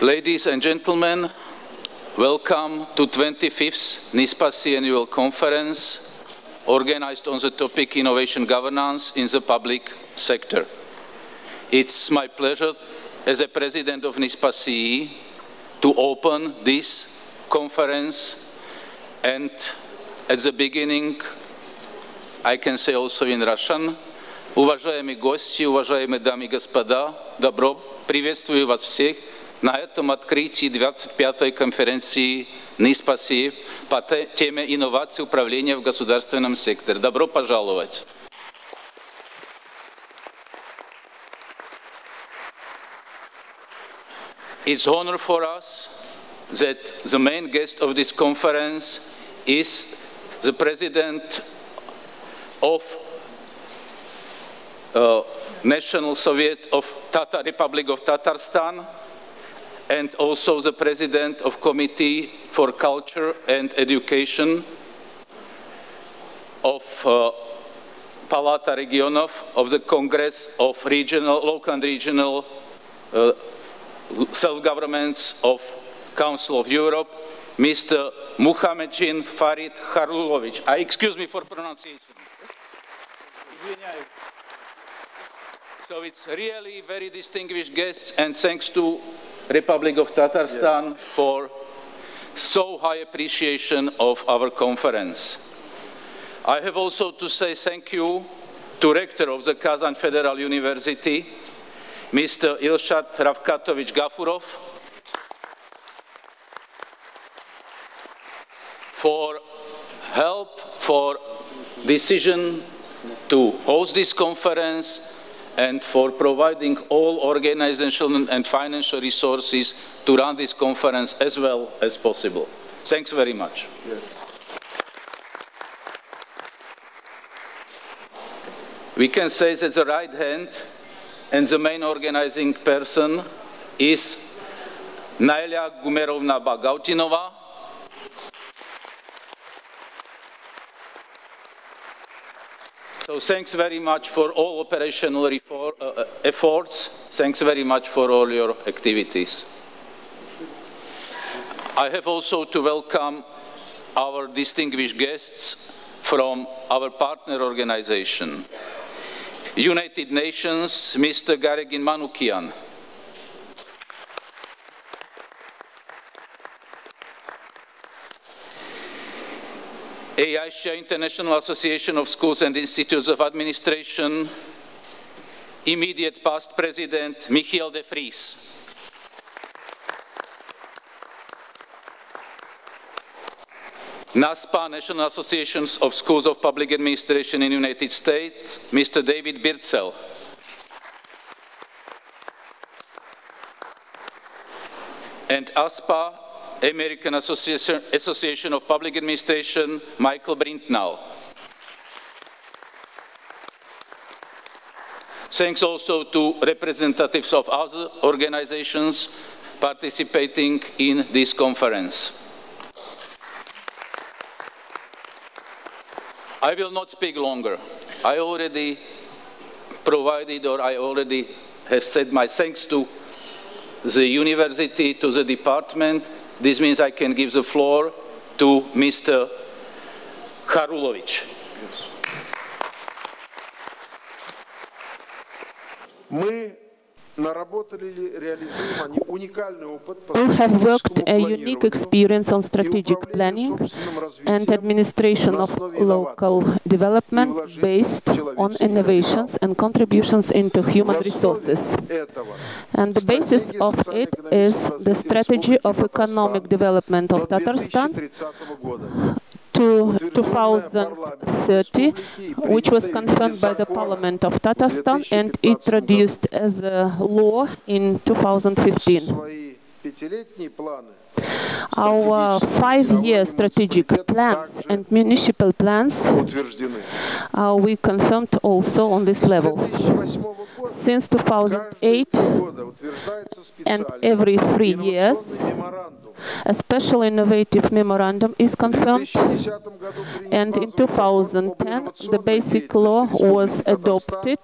Ladies and gentlemen, welcome to 25th NISPAcee annual conference organized on the topic innovation governance in the public sector. It's my pleasure as a president of NISPAcee to open this conference and at the beginning I can say also in Russian. Уважаемые гости, уважаемые дамы и господа, добро приветствую вас всех на этом открытии 25-й конференции НИСПАСИ по теме инновации управления в государственном секторе. Добро пожаловать! It's honor for us that the main guest of this conference is the President of uh, National Soviet of Tatar Republic of Tatarstan, and also the president of Committee for Culture and Education of uh, Palata Regionov of the Congress of Regional, Local and Regional uh, Self-Governments of Council of Europe, Mr. Muhammadjin Farid Harulovic. Uh, excuse me for pronunciation. So it's really very distinguished guests and thanks to Republic of Tatarstan yes. for so high appreciation of our conference. I have also to say thank you to Rector of the Kazan Federal University, Mr. Ilshat Rafkatovich Gafurov, for help, for decision to host this conference and for providing all organizational and financial resources to run this conference as well as possible. Thanks very much. Yes. We can say that the right hand and the main organizing person is Naila Gumerovna Bagautinova, So thanks very much for all operational uh, efforts. Thanks very much for all your activities. I have also to welcome our distinguished guests from our partner organization. United Nations, Mr. Garegin Manukian. IASIA International Association of Schools and Institutes of Administration, immediate past president Michiel de Vries. NASPAA, National Associations of Schools of Public Administration in United States, Mr. David Birdsell. And ASPA, American Association, Association of Public Administration, Michael Brintnall. Thanks also to representatives of other organizations participating in this conference. I will not speak longer. I already provided or I already have said my thanks to the university, to the department, this means I can give the floor to Mr. Harulovic. Мы We have worked a unique experience on strategic planning and administration of local development based on innovations and contributions into human resources. And the basis of it is the strategy of economic development of Tatarstan to 2030, which was confirmed by the Parliament of Tatarstan and introduced as a law in 2015. Our five-year strategic plans and municipal plans uh, we confirmed also on this level. Since 2008 and every three years, A special innovative memorandum is confirmed, and in 2010 the basic law was adopted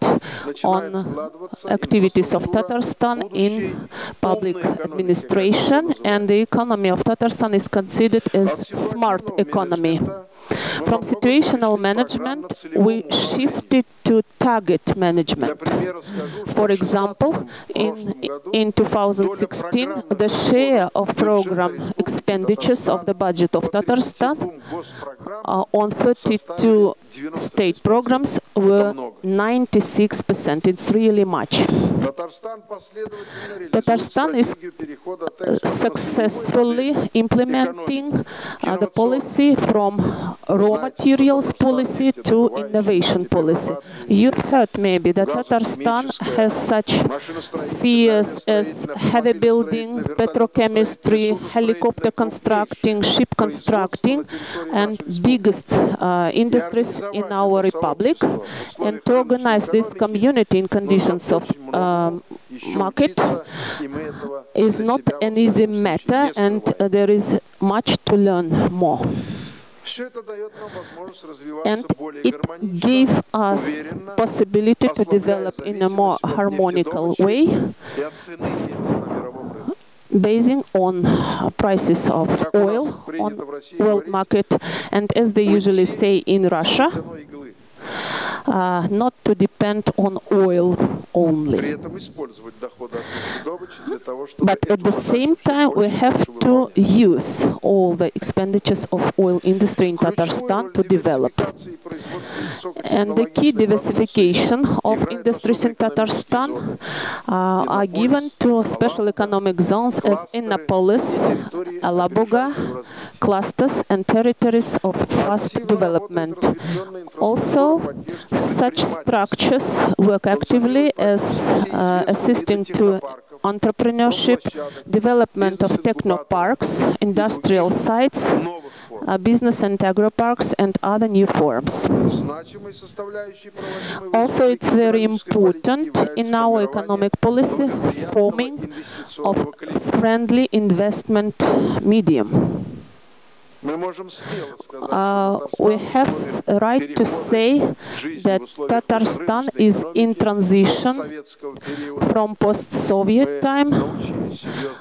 on activities of Tatarstan in public administration, and the economy of Tatarstan is considered as smart economy. From situational management, we shifted to target management. For example, in, in 2016, the share of program expenditures of the budget of Tatarstan uh, on 32 state programs were 96%. It's really much. Tatarstan is uh, successfully implementing uh, the policy from raw materials policy to innovation policy. You heard maybe that Tatarstan has such spheres as heavy building, petrochemistry, helicopter constructing, ship constructing, and biggest uh, industries in our republic. And to organize this community in conditions of um, market is not an easy matter, and uh, there is much to learn more. And it gave us possibility to develop in a more harmonical way, basing on uh, prices of oil on world market, and as they usually say in Russia, uh, not to depend on oil only. But at the same time, we have to use all the expenditures of oil industry in Tatarstan to develop. And the key diversification of industries in Tatarstan uh, are given to special economic zones as Innopolis, Alabuga, clusters and territories of fast development. Also, such structures work actively as uh, assisting to entrepreneurship, development of technoparks, industrial sites, uh, business and agro parks, and other new forms. Also, it's very important in our economic policy forming of friendly investment medium. Uh, we have a right to say that Tatarstan is in transition from post-Soviet time.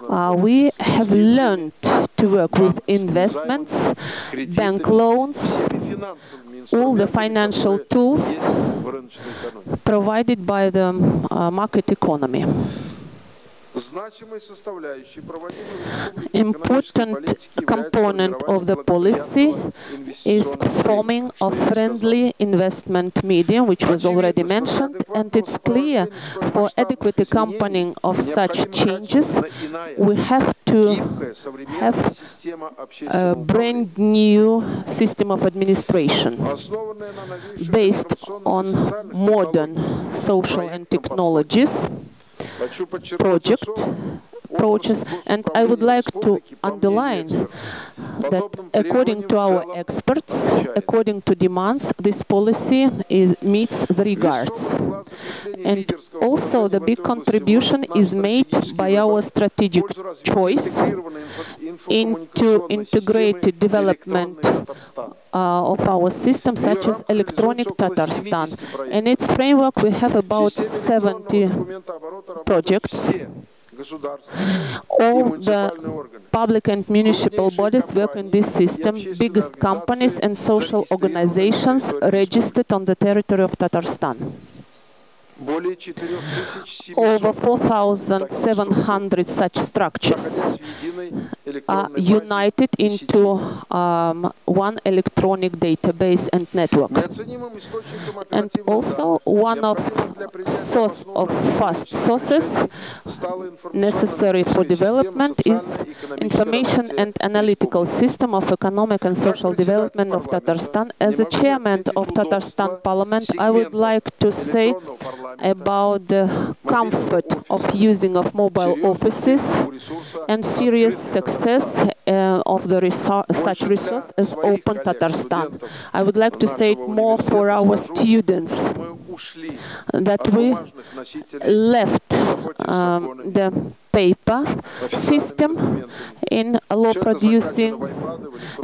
Uh, we have learned to work with investments, bank loans, all the financial tools provided by the uh, market economy. Important component of the policy is forming a friendly investment medium, which was already mentioned, and it's clear for adequate accompanying of such changes, we have to have a uh, brand new system of administration based on modern social and technologies project approaches and I would like to underline that according to our experts, according to demands, this policy is, meets the regards. And also the big contribution is made by our strategic choice into integrated development uh, of our system, such as Electronic Tatarstan. In its framework, we have about 70 projects all the public and municipal bodies work in this system, biggest companies and social organizations registered on the territory of Tatarstan. Over 4,700 such structures. are united into um, one electronic database and network. And also one of source of fast sources necessary for development is information and analytical system of economic and social development of Tatarstan. As a chairman of Tatarstan Parliament, I would like to say about the comfort of using of mobile offices and serious success uh, of the such resource as Open Tatarstan. I would like to say it more for our students. that we left um, the paper system in law producing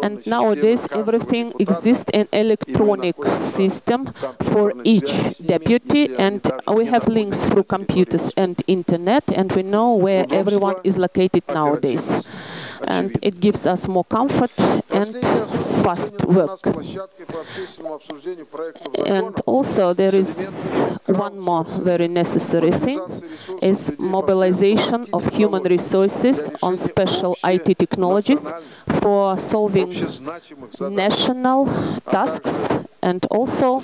and nowadays everything exists in electronic system for each deputy and we have links through computers and internet and we know where everyone is located nowadays and it gives us more comfort and fast work. And also there is one more very necessary thing, is mobilization of human resources on special IT technologies for solving national tasks and also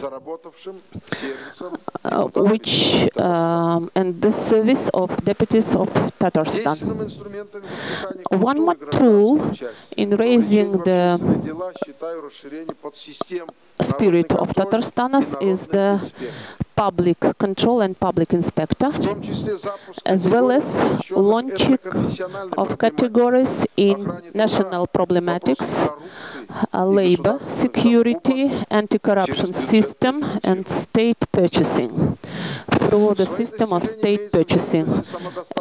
uh, which um, and the service of deputies of Tatarstan. One more tool in raising the spirit of Tatarstanas is the public control and public inspector, as well as launching of categories in national problematics, uh, labor, security, anti-corruption system, and state purchasing through the system of state purchasing.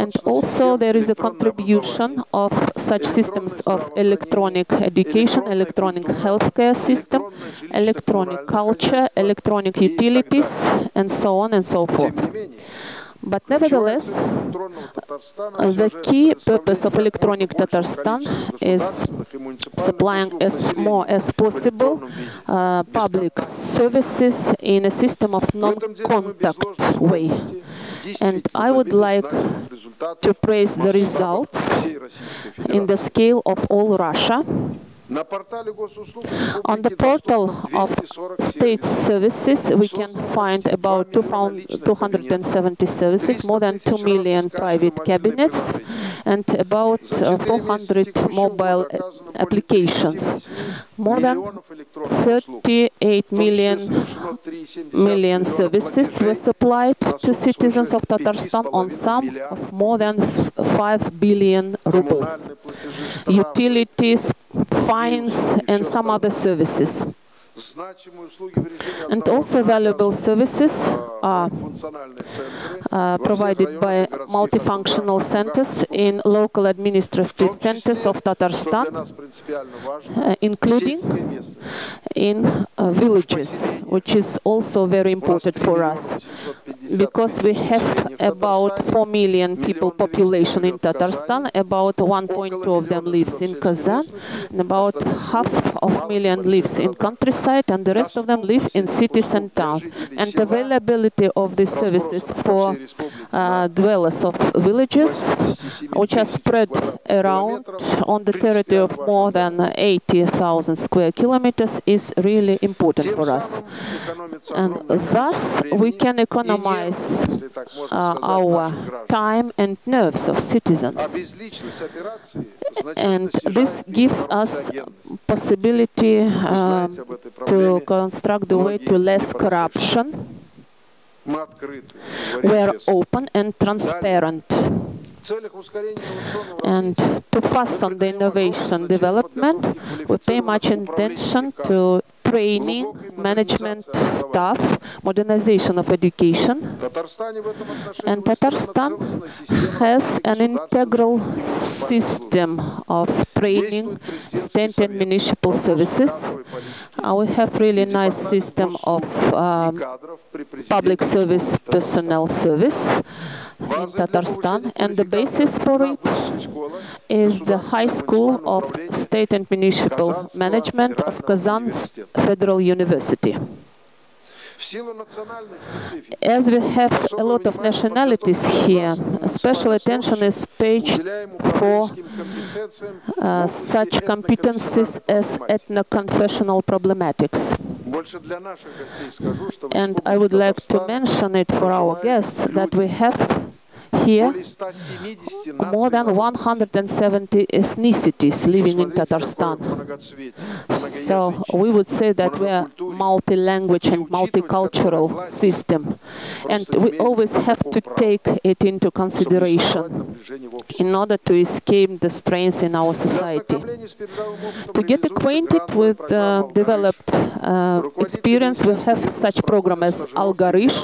And also there is a contribution of such systems of electronic education, electronic healthcare system, electronic culture, electronic utilities, and so on and so forth. But nevertheless, the key purpose of electronic Tatarstan is supplying as more as possible uh, public services in a system of non-contact way. And I would like to praise the results in the scale of all Russia. On the portal of state services, we can find about 270 services, more than 2 million private cabinets, and about uh, 400 mobile applications. More than 38 million, million services were supplied to citizens of Tatarstan on sum of more than 5 billion rubles. Utilities, fines, and some other services. And also valuable services are uh, provided by multifunctional centers in local administrative centers of Tatarstan, uh, including in uh, villages, which is also very important for us because we have about 4 million people population in Tatarstan, about 1.2 of them lives in Kazan, and about half of million lives in countryside, and the rest of them live in cities and towns. And availability of these services for uh, dwellers of villages, which are spread around on the territory of more than 80,000 square kilometers, is really important for us. And thus, we can economize uh, our time and nerves of citizens. And this gives us possibility uh, to construct the way to less corruption. We are open and transparent. And to fasten the innovation development, we pay much attention to training, management staff, modernization of education. And Tatarstan has an integral system of training state and municipal services. Uh, we have really nice system of um, public service personnel service in Tatarstan, and the basis for it is the High School of State and Municipal Management of Kazan Federal University. As we have a lot of nationalities here, special attention is paid for uh, such competencies as ethno-confessional problematics. And I would like to mention it for our guests that we have here more than 170 ethnicities living in Tatarstan. So we would say that we are multi-language and multicultural system. And we always have to take it into consideration in order to escape the strains in our society. To get acquainted with the developed uh, experience, we have such program as Algarysh,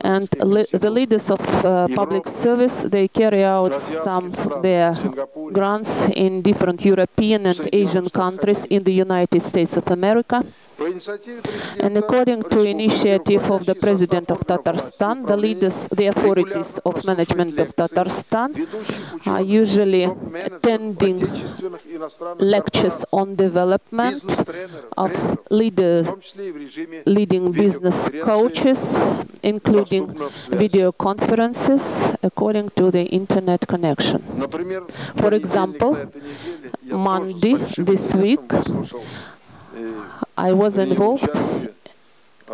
and the leaders of uh, public service, they carry out some their grants in different European and Asian countries in the United States of America. And according to initiative of the President of Tatarstan, the leaders, the authorities of management of Tatarstan are usually attending lectures on development of leaders, leading business coaches, including video conferences according to the internet connection. For example, Monday this week, I was involved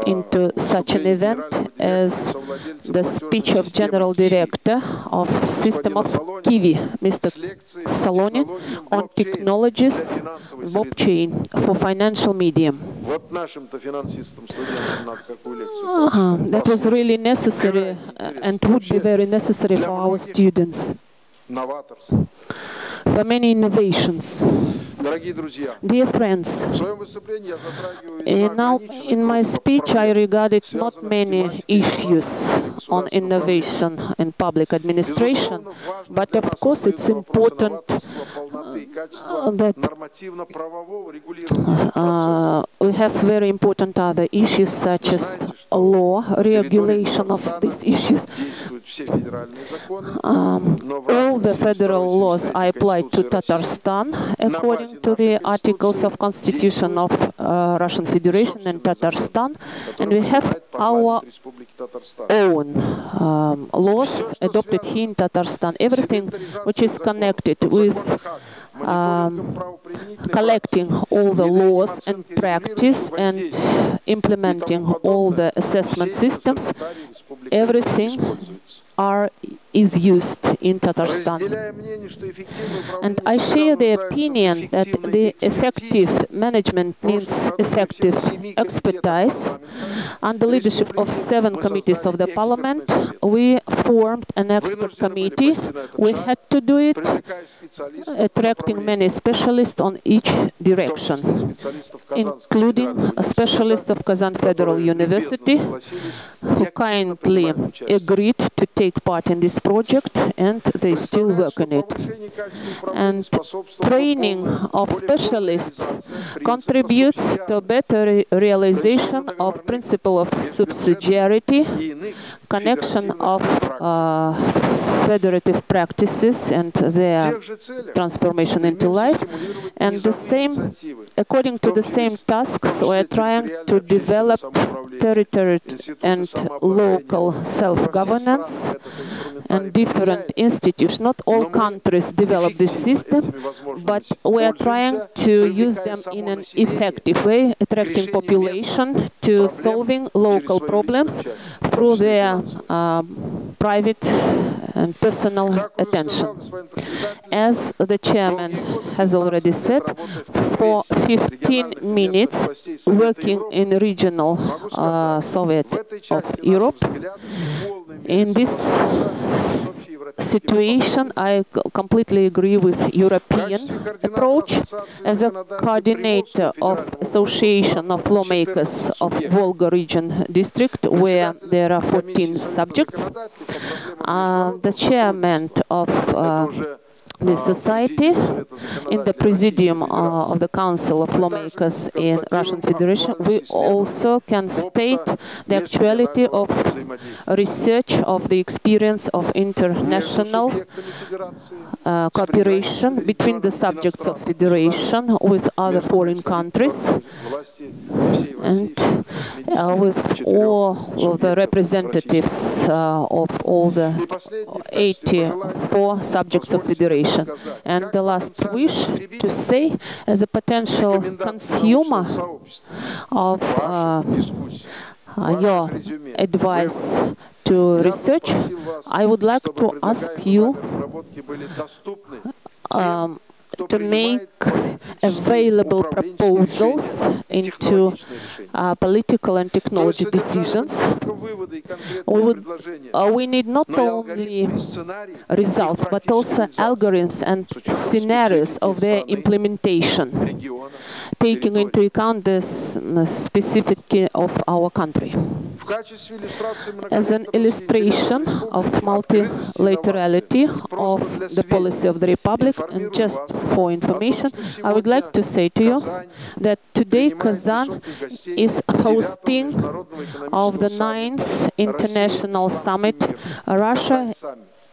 into such an event as the speech of General Director of System of QIWI, Mr. Solonin, on technologies blockchain for financial medium. Uh, that was really necessary and would be very necessary for our students for many innovations. Dear friends, now in my speech I regarded not many issues on innovation in public administration, but of course it's important that uh, we have very important other issues such as law, regulation of these issues. Um, all the federal laws are applied to Tatarstan according to the articles of Constitution of uh, Russian Federation and Tatarstan, and we have our own um, laws adopted here in Tatarstan. Everything which is connected with um, collecting all the laws and practice and implementing all the assessment systems, everything are is used in Tatarstan. And I share the opinion that the effective management needs effective expertise. Under the leadership of seven committees of the parliament, we formed an expert committee. We had to do it, attracting many specialists on each direction, including a specialist of Kazan Federal University, who kindly agreed to take part in this project and they still work on it. And training of specialists contributes to better realization of principle of subsidiarity, connection of uh, federative practices and their transformation into life. And the same, according to the same tasks, we are trying to develop territory and local self-governance and different institutes. Not all countries develop this system, but we are trying to use them in an effective way, attracting population to solving local problems through their uh, private and personal attention. As the chairman has already said, for 15 minutes working in regional uh, Soviet of Europe, in this situation, I completely agree with European approach. As a coordinator of Association of Lawmakers of Volga Region District, where there are 14 subjects, uh, the chairman of uh, the society in the presidium uh, of the Council of Lawmakers in Russian Federation, we also can state the actuality of research of the experience of international uh, cooperation between the subjects of federation with other foreign countries and uh, with all of the representatives uh, of all the 84 subjects of federation. And the last wish to say, as a potential consumer of uh, your advice to research, I would like to ask you um, to make available proposals into uh, political and technology decisions, we, would, uh, we need not only results, but also algorithms and scenarios of their implementation, taking into account the specificity of our country. As an illustration of multilaterality of the policy of the Republic, and just for information, I would like to say to you that today Kazan is hosting of the ninth international summit. Russia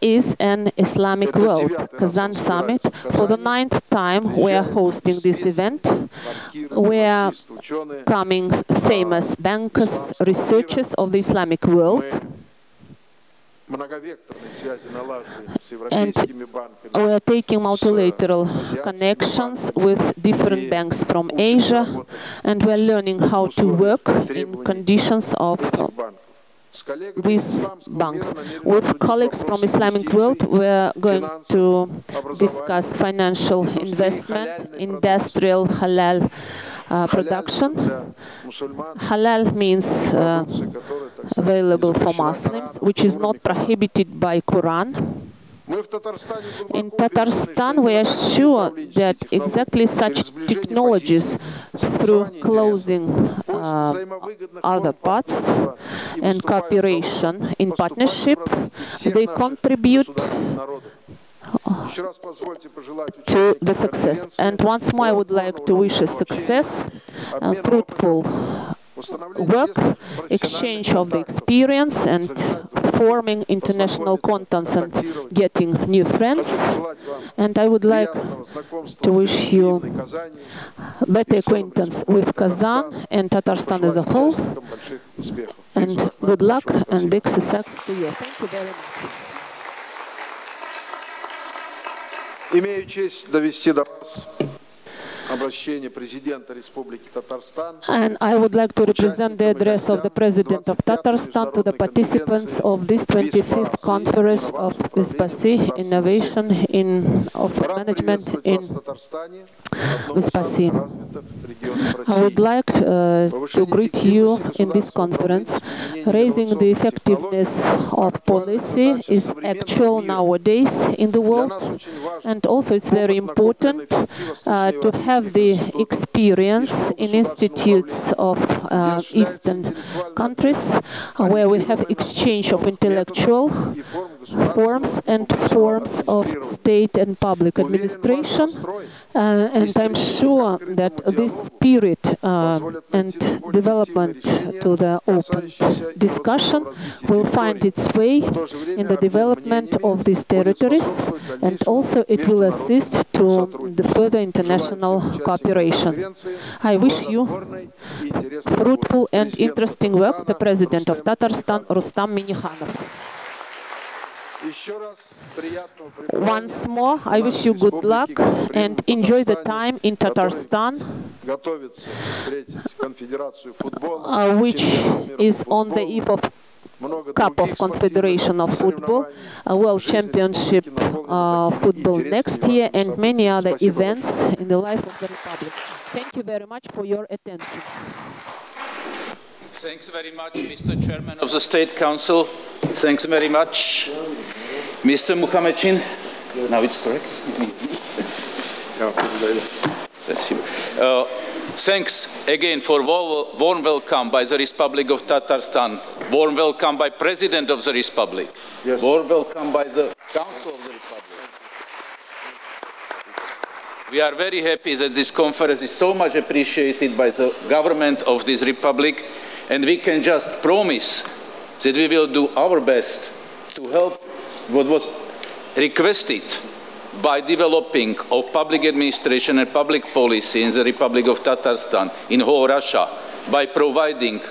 is an Islamic world, Kazan summit. For the ninth time, we are hosting this event. We are coming famous bankers, researchers of the Islamic world. And We are taking multilateral connections with different banks from Asia, and we are learning how to work in conditions of these banks. With colleagues from Islamic world, we are going to discuss financial investment, industrial halal uh, production. Halal means uh, available for Muslims, which is not prohibited by Quran. In Tatarstan, we are sure that exactly such technologies, through closing uh, other parts and cooperation in partnership, they contribute to the success. And once more, I would like to wish a success, uh, fruitful work, exchange of the experience, and forming international contacts and getting new friends. And I would like to wish you better acquaintance with Kazan and Tatarstan as a whole. And good luck and big success to you. Thank you very much. Имею честь довести до вас and I would like to represent the address of the President of Tatarstan to the participants of this 25th Conference of NISPAcee Innovation in, of Management in NISPAcee. I would like uh, to greet you in this conference. Raising the effectiveness of policy is actual nowadays in the world, and also it's very important uh, to have the experience in institutes of uh, Eastern countries where we have exchange of intellectual forms and forms of state and public administration. Uh, and I'm sure that this spirit uh, and development to the open discussion will find its way in the development of these territories, and also it will assist to the further international cooperation. I wish you fruitful and interesting work, the President of Tatarstan, Rustam Minikhanov. Once more, I wish you good luck and enjoy the time in Tatarstan, which is on the eve of Cup of Confederation of Football, World Championship uh, Football next year, and many other events in the life of the Republic. Thank you very much for your attention. Thanks very much, Mr. Chairman of the State Council. Thanks very much, Mr. Mukhametshin. Now it's correct. uh, thanks again for warm welcome by the Republic of Tatarstan. Warm welcome by President of the Republic. Yes. Warm welcome by the Council of the Republic. We are very happy that this conference is so much appreciated by the government of this Republic and we can just promise that we will do our best to help what was requested by developing of public administration and public policy in the Republic of Tatarstan, in whole Russia, by providing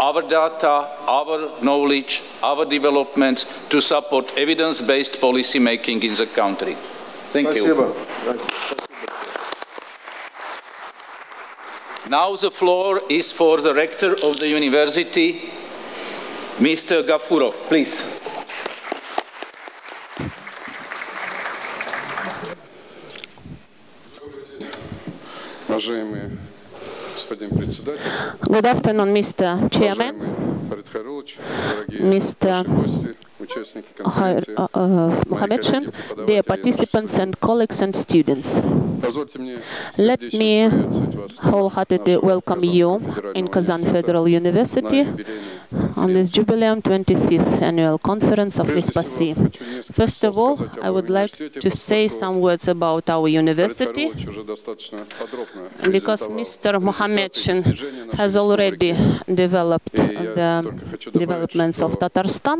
our data, our knowledge, our developments to support evidence-based policy making in the country. Thank you. Now the floor is for the rector of the university, Mr. Gafurov, please. Good afternoon, Mr. Chairman, Mr. Uh, Mohamedchan, dear participants and colleagues and students. Let me wholeheartedly welcome you in Kazan Federal University on this Jubileum 25th Annual Conference of NISPAcee. First of all, I would like to say some words about our university, because Mr. Mohamedchin has already developed the developments of Tatarstan.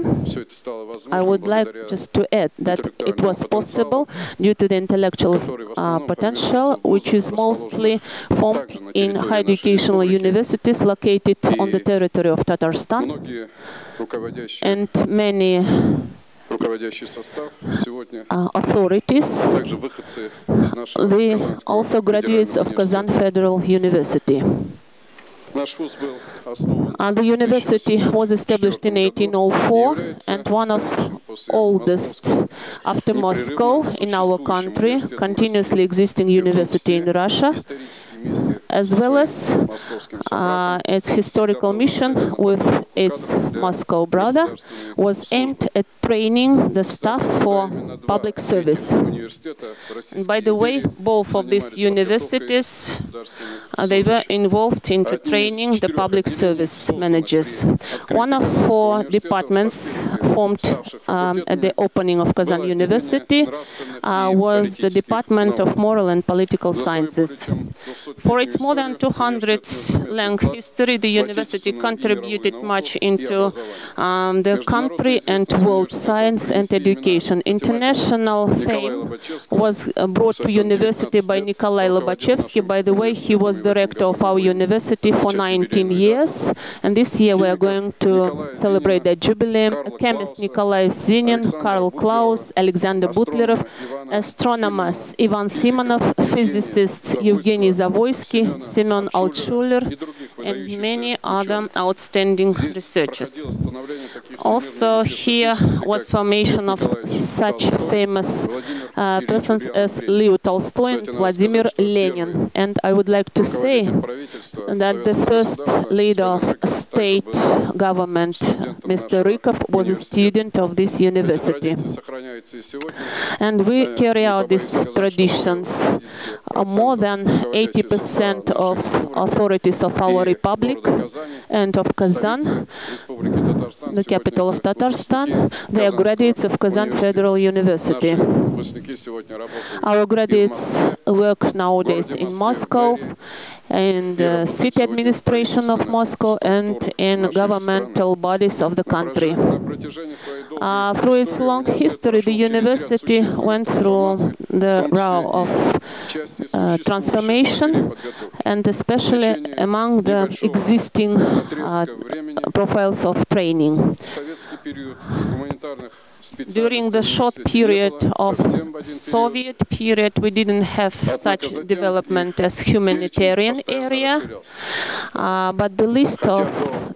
I would like just to add that it was possible due to the intellectual uh, potential, which is mostly formed in high educational universities located on the territory of Tatarstan and many uh, authorities, they also graduates of Kazan Federal University. Uh, the university was established in 1804 and one of oldest after Moscow in our country, continuously existing university in Russia, as well as uh, its historical mission with its Moscow brother was aimed at training the staff for public service. And by the way, both of these universities uh, they were involved into training the public service managers. One of four departments formed um, at the opening of Kazan University uh, was the Department of Moral and Political Sciences. For its more than 200 long history, the university contributed much into um, the country and world science and education. International fame was uh, brought to university by Nikolai Lobachevsky. By the way, he was director of our university for 19 years, and this year we are going to celebrate the jubileum. Chemist Nikolai Zinin, Karl Klaus, Alexander Butlerov, astronomers Ivan Simonov, physicists Evgeny Zavoysky, Semyon Altshuler, and many other outstanding researchers. Also, here was formation of such famous uh, persons as Leo Tolstoy and Vladimir Lenin. And I would like to say that the first leader of state government, Mr. Rykov, was a student of this university. And we carry out these traditions. More than 80% of authorities of our republic and of Kazan, the capital of Tatarstan, they are graduates of Kazan Federal University. Our graduates work nowadays in Moscow, in the city administration of Moscow, and in governmental bodies of the country. Uh, through its long history, the university went through the route of uh, transformation, and especially among the existing uh, profiles of training. During the short period of Soviet period, we didn't have such development as humanitarian area, uh, but the list of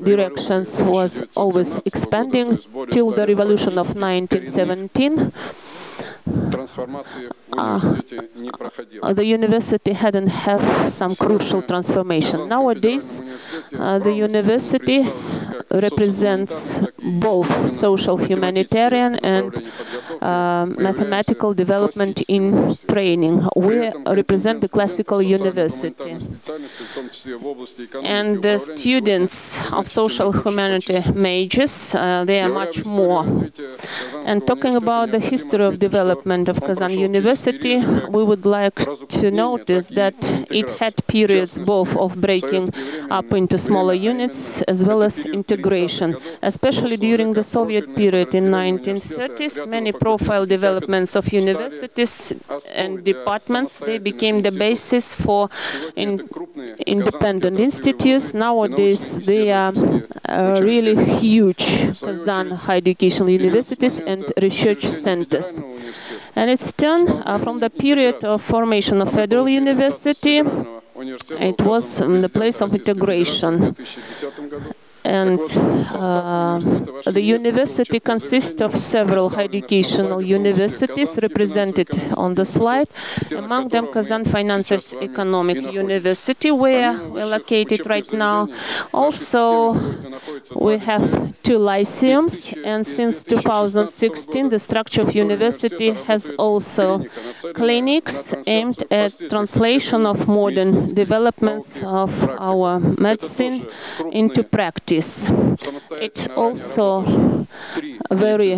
directions was always expanding till the revolution of 1917. Uh, the university hadn't have some crucial transformation. Nowadays, uh, the university represents both social humanitarian and uh, mathematical development in training. We represent the classical university. And the students of social humanity majors, uh, they are much more. And talking about the history of development of Kazan University, we would like to notice that it had periods both of breaking up into smaller units as well as integration. Especially during the Soviet period in 1930s, many profile developments of universities and departments, they became the basis for in independent institutes. Nowadays, they are uh, really huge Kazan high educational universities and research centers. And it's turned uh, from the period of formation of Federal University, it was um, the place of integration. And uh, the university consists of several high educational universities represented on the slide, among them Kazan Finance and Economic University, where we're located right now. Also, we have two lyceums, and since 2016, the structure of university has also clinics aimed at translation of modern developments of our medicine into practice. It's also very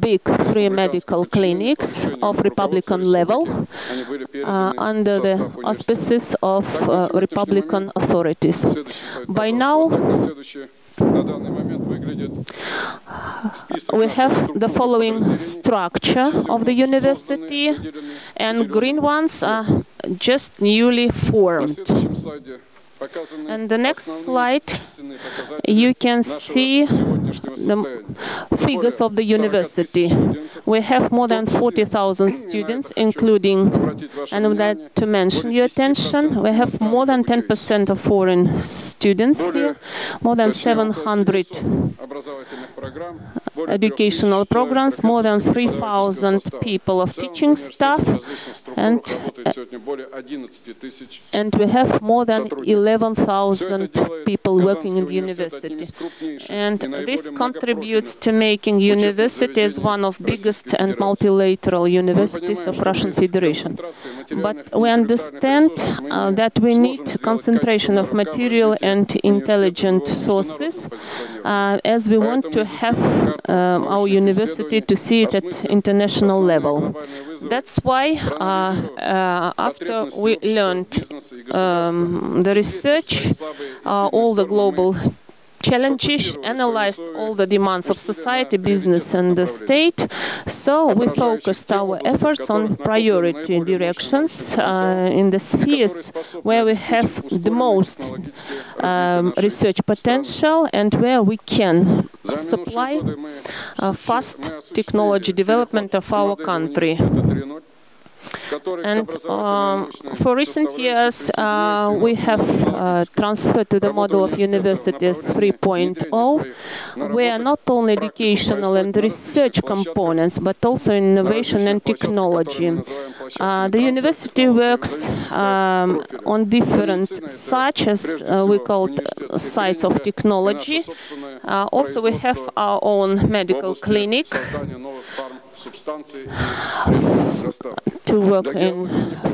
big free medical clinics of Republican level uh, under the auspices of uh, Republican authorities. By now, we have the following structure of the university, and green ones are just newly formed. And the next slide, you can see the figures of the university. We have more than 40,000 students, including, and I would like to mention your attention, we have more than 10% of foreign students here, more than 700 educational programs, more than 3,000 people of teaching staff, and, and we have more than 11,000 people working in the university. And this contributes to making universities one of biggest and multilateral universities of Russian Federation. But we understand uh, that we need concentration of material and intelligent sources uh, as we want to have um, our university to see it at international level. That's why uh, uh, after we learned um, the research, uh, all the global challenges, analyzed all the demands of society, business and the state. So we focused our efforts on priority directions uh, in the spheres where we have the most um, research potential and where we can supply uh, fast technology development of our country. And um, for recent years, uh, we have uh, transferred to the model of universities 3.0, where not only educational and research components, but also innovation and technology. Uh, the university works um, on different, such as uh, we call sites of technology. Uh, also, we have our own medical clinic to work in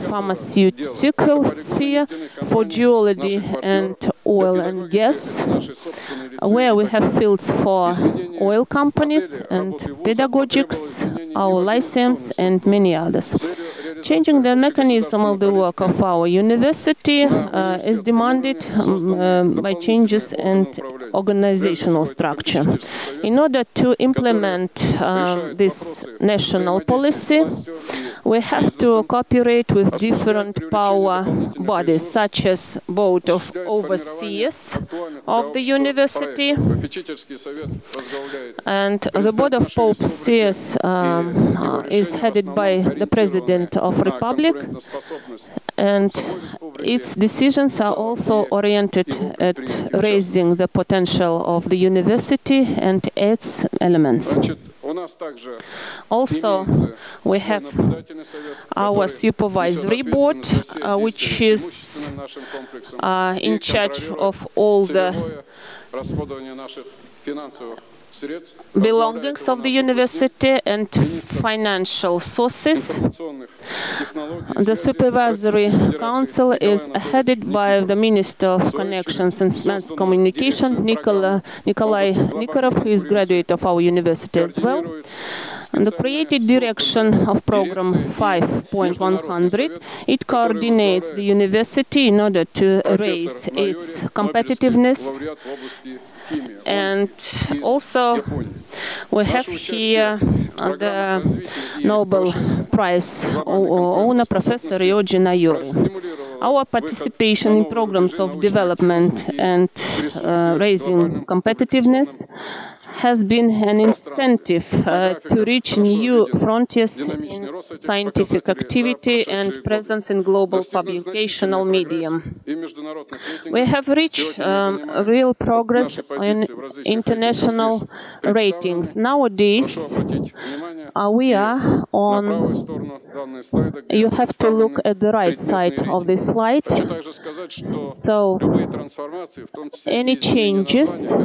pharmaceutical sphere for geology and oil and gas, where we have fields for oil companies and pedagogics, our license and many others. Changing the mechanism of the work of our university uh, is demanded um, uh, by changes in organizational structure. In order to implement uh, this national policy, we have to cooperate with different power bodies, such as Board of Overseers of the university, and the Board of Overseers um, uh, is headed by the President of Republic, and its decisions are also oriented at raising the potential of the university and its elements. Also, we have our supervisory board, uh, which is uh, in charge of all the belongings of the university and financial sources. The Supervisory Council is headed by the Minister of Connections and Mass Communication, Nikola, Nikolai Nikiforov, who is graduate of our university as well. And the created direction of program 5.100, it coordinates the university in order to raise its competitiveness and also we have here the Nobel Prize owner, Professor Ryoji Noyori. Our participation in programs of development and uh, raising competitiveness has been an incentive uh, to reach new frontiers in scientific activity and presence in global publicational medium. We have reached um, real progress in international ratings. Nowadays, uh, we are on. You have to look at the right side of this slide. So, any changes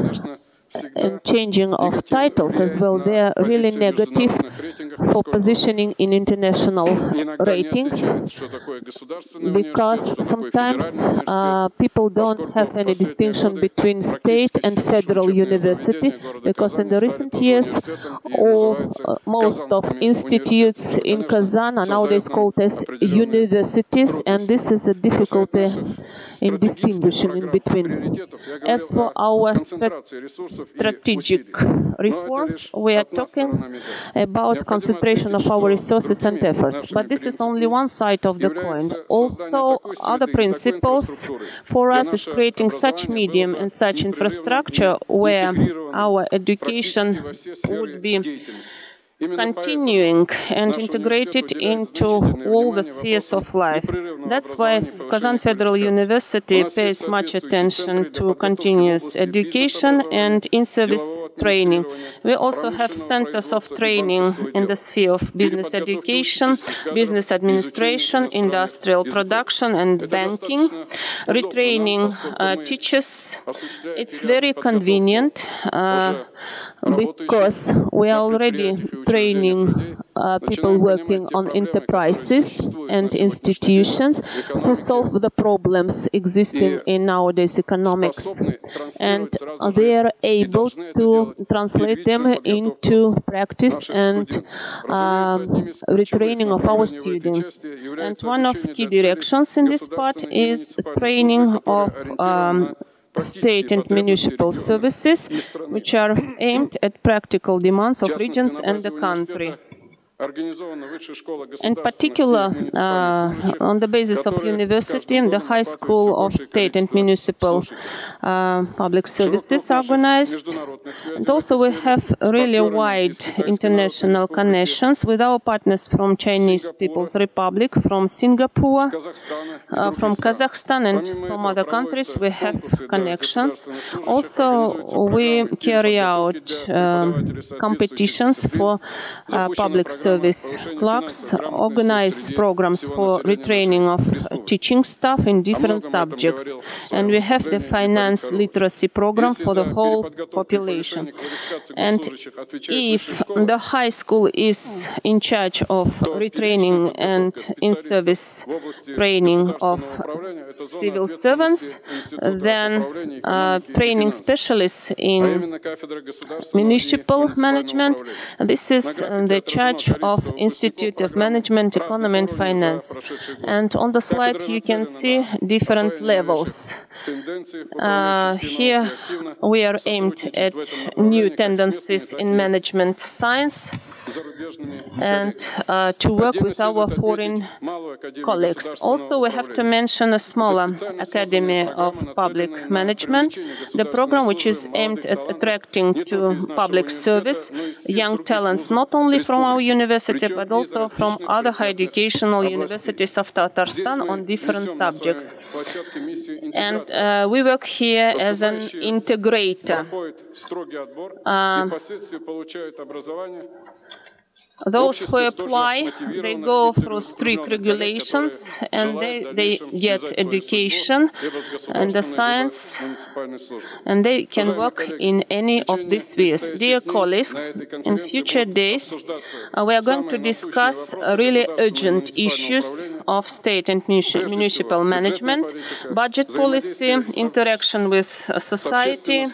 and changing of titles as well, they are really negative for positioning in international ratings because sometimes uh, people don't have any distinction between state and federal university because in the recent years all, uh, most of institutes in Kazan are nowadays called as universities and this is a difficulty in distinguishing in between. As for our strategic reforms, we are talking about concentration of our resources and efforts. But this is only one side of the coin. Also, other principles for us is creating such medium and such infrastructure where our education would be continuing and integrated into all the spheres of life. That's why Kazan Federal University pays much attention to continuous education and in-service training. We also have centers of training in the sphere of business education, business administration, industrial production and banking, retraining uh, teachers. It's very convenient uh, because we are already training uh, people working on enterprises and institutions who solve the problems existing in nowadays economics. And they are able to translate them into practice and um, retraining of our students. And one of key directions in this part is training of um, state and municipal services, which are aimed at practical demands of regions and the country. In particular, uh, on the basis of university and the high school of state and municipal uh, public services organized. And also we have really wide international connections with our partners from Chinese People's Republic, from Singapore, uh, from Kazakhstan and from other countries we have connections. Also, we carry out um, competitions for uh, public service clerks, organize programs for retraining of teaching staff in different subjects, and we have the finance literacy program for the whole population. And if the high school is in charge of retraining and in-service training of civil servants, then uh, training specialists in municipal management. This is the charge of Institute of Management, Economy and Finance. And on the slide you can see different levels. Uh, here we are aimed at new tendencies in management science and uh, to work with our foreign colleagues. Also, we have to mention a smaller Academy of Public Management, the program which is aimed at attracting to public service young talents, not only from our university, but also from other higher educational universities of Tatarstan on different subjects. And uh, we work here as an integrator. Uh, those who apply, they go through strict regulations and they, they get education and the science and they can work in any of these spheres. Dear colleagues, in future days uh, we are going to discuss really urgent issues of state and municipal management, budget policy, interaction with society,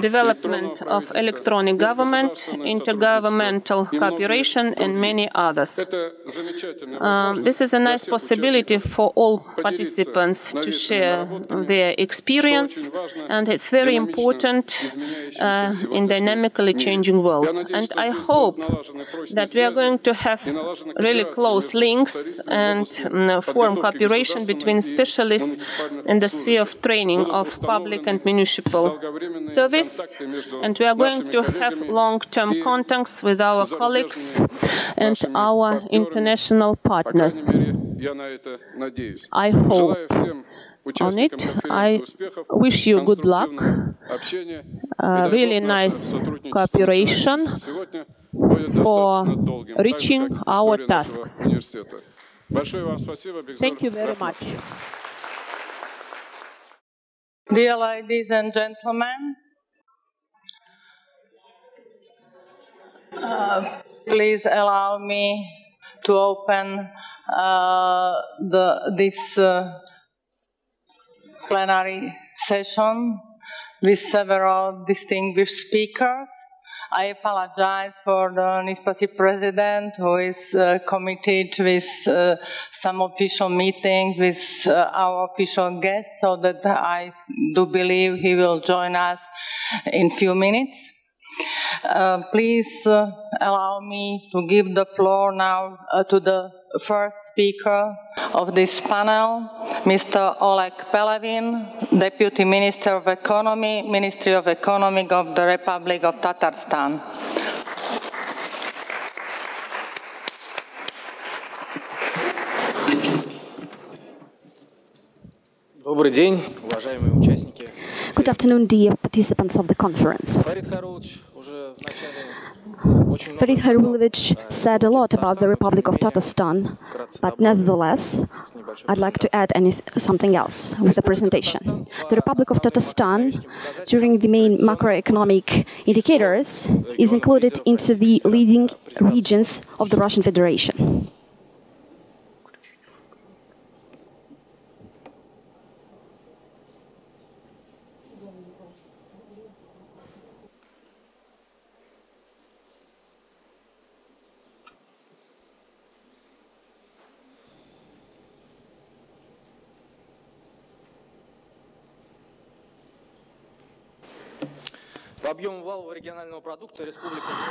development of electronic government, intergovernmental cooperation, and many others. Um, this is a nice possibility for all participants to share their experience, and it's very important uh, in dynamically changing world. And I hope that we are going to have really close links and mm, form cooperation between specialists in the sphere of training of public and municipal service, and we are going to have long-term contacts with our colleagues and our international partners. I hope on it. I wish you good luck, uh, really nice cooperation for reaching our tasks. Thank you very much. Dear ladies and gentlemen, please allow me to open uh, the, this uh, plenary session with several distinguished speakers. I apologize for the NISPAcee president who is uh, committed with uh, some official meetings with uh, our official guests so that I do believe he will join us in few minutes. Uh, please uh, allow me to give the floor now uh, to the first speaker of this panel, Mr. Oleg Pelevin, Deputy Minister of Economy, Ministry of Economy of the Republic of Tatarstan. Добрый день, уважаемые участники. Good afternoon, dear participants of the conference. Farid Khairullovich said a lot about the Republic of Tatarstan, but nevertheless, I'd like to add something else with the presentation. The Republic of Tatarstan, during the main macroeconomic indicators, is included into the leading regions of the Russian Federation.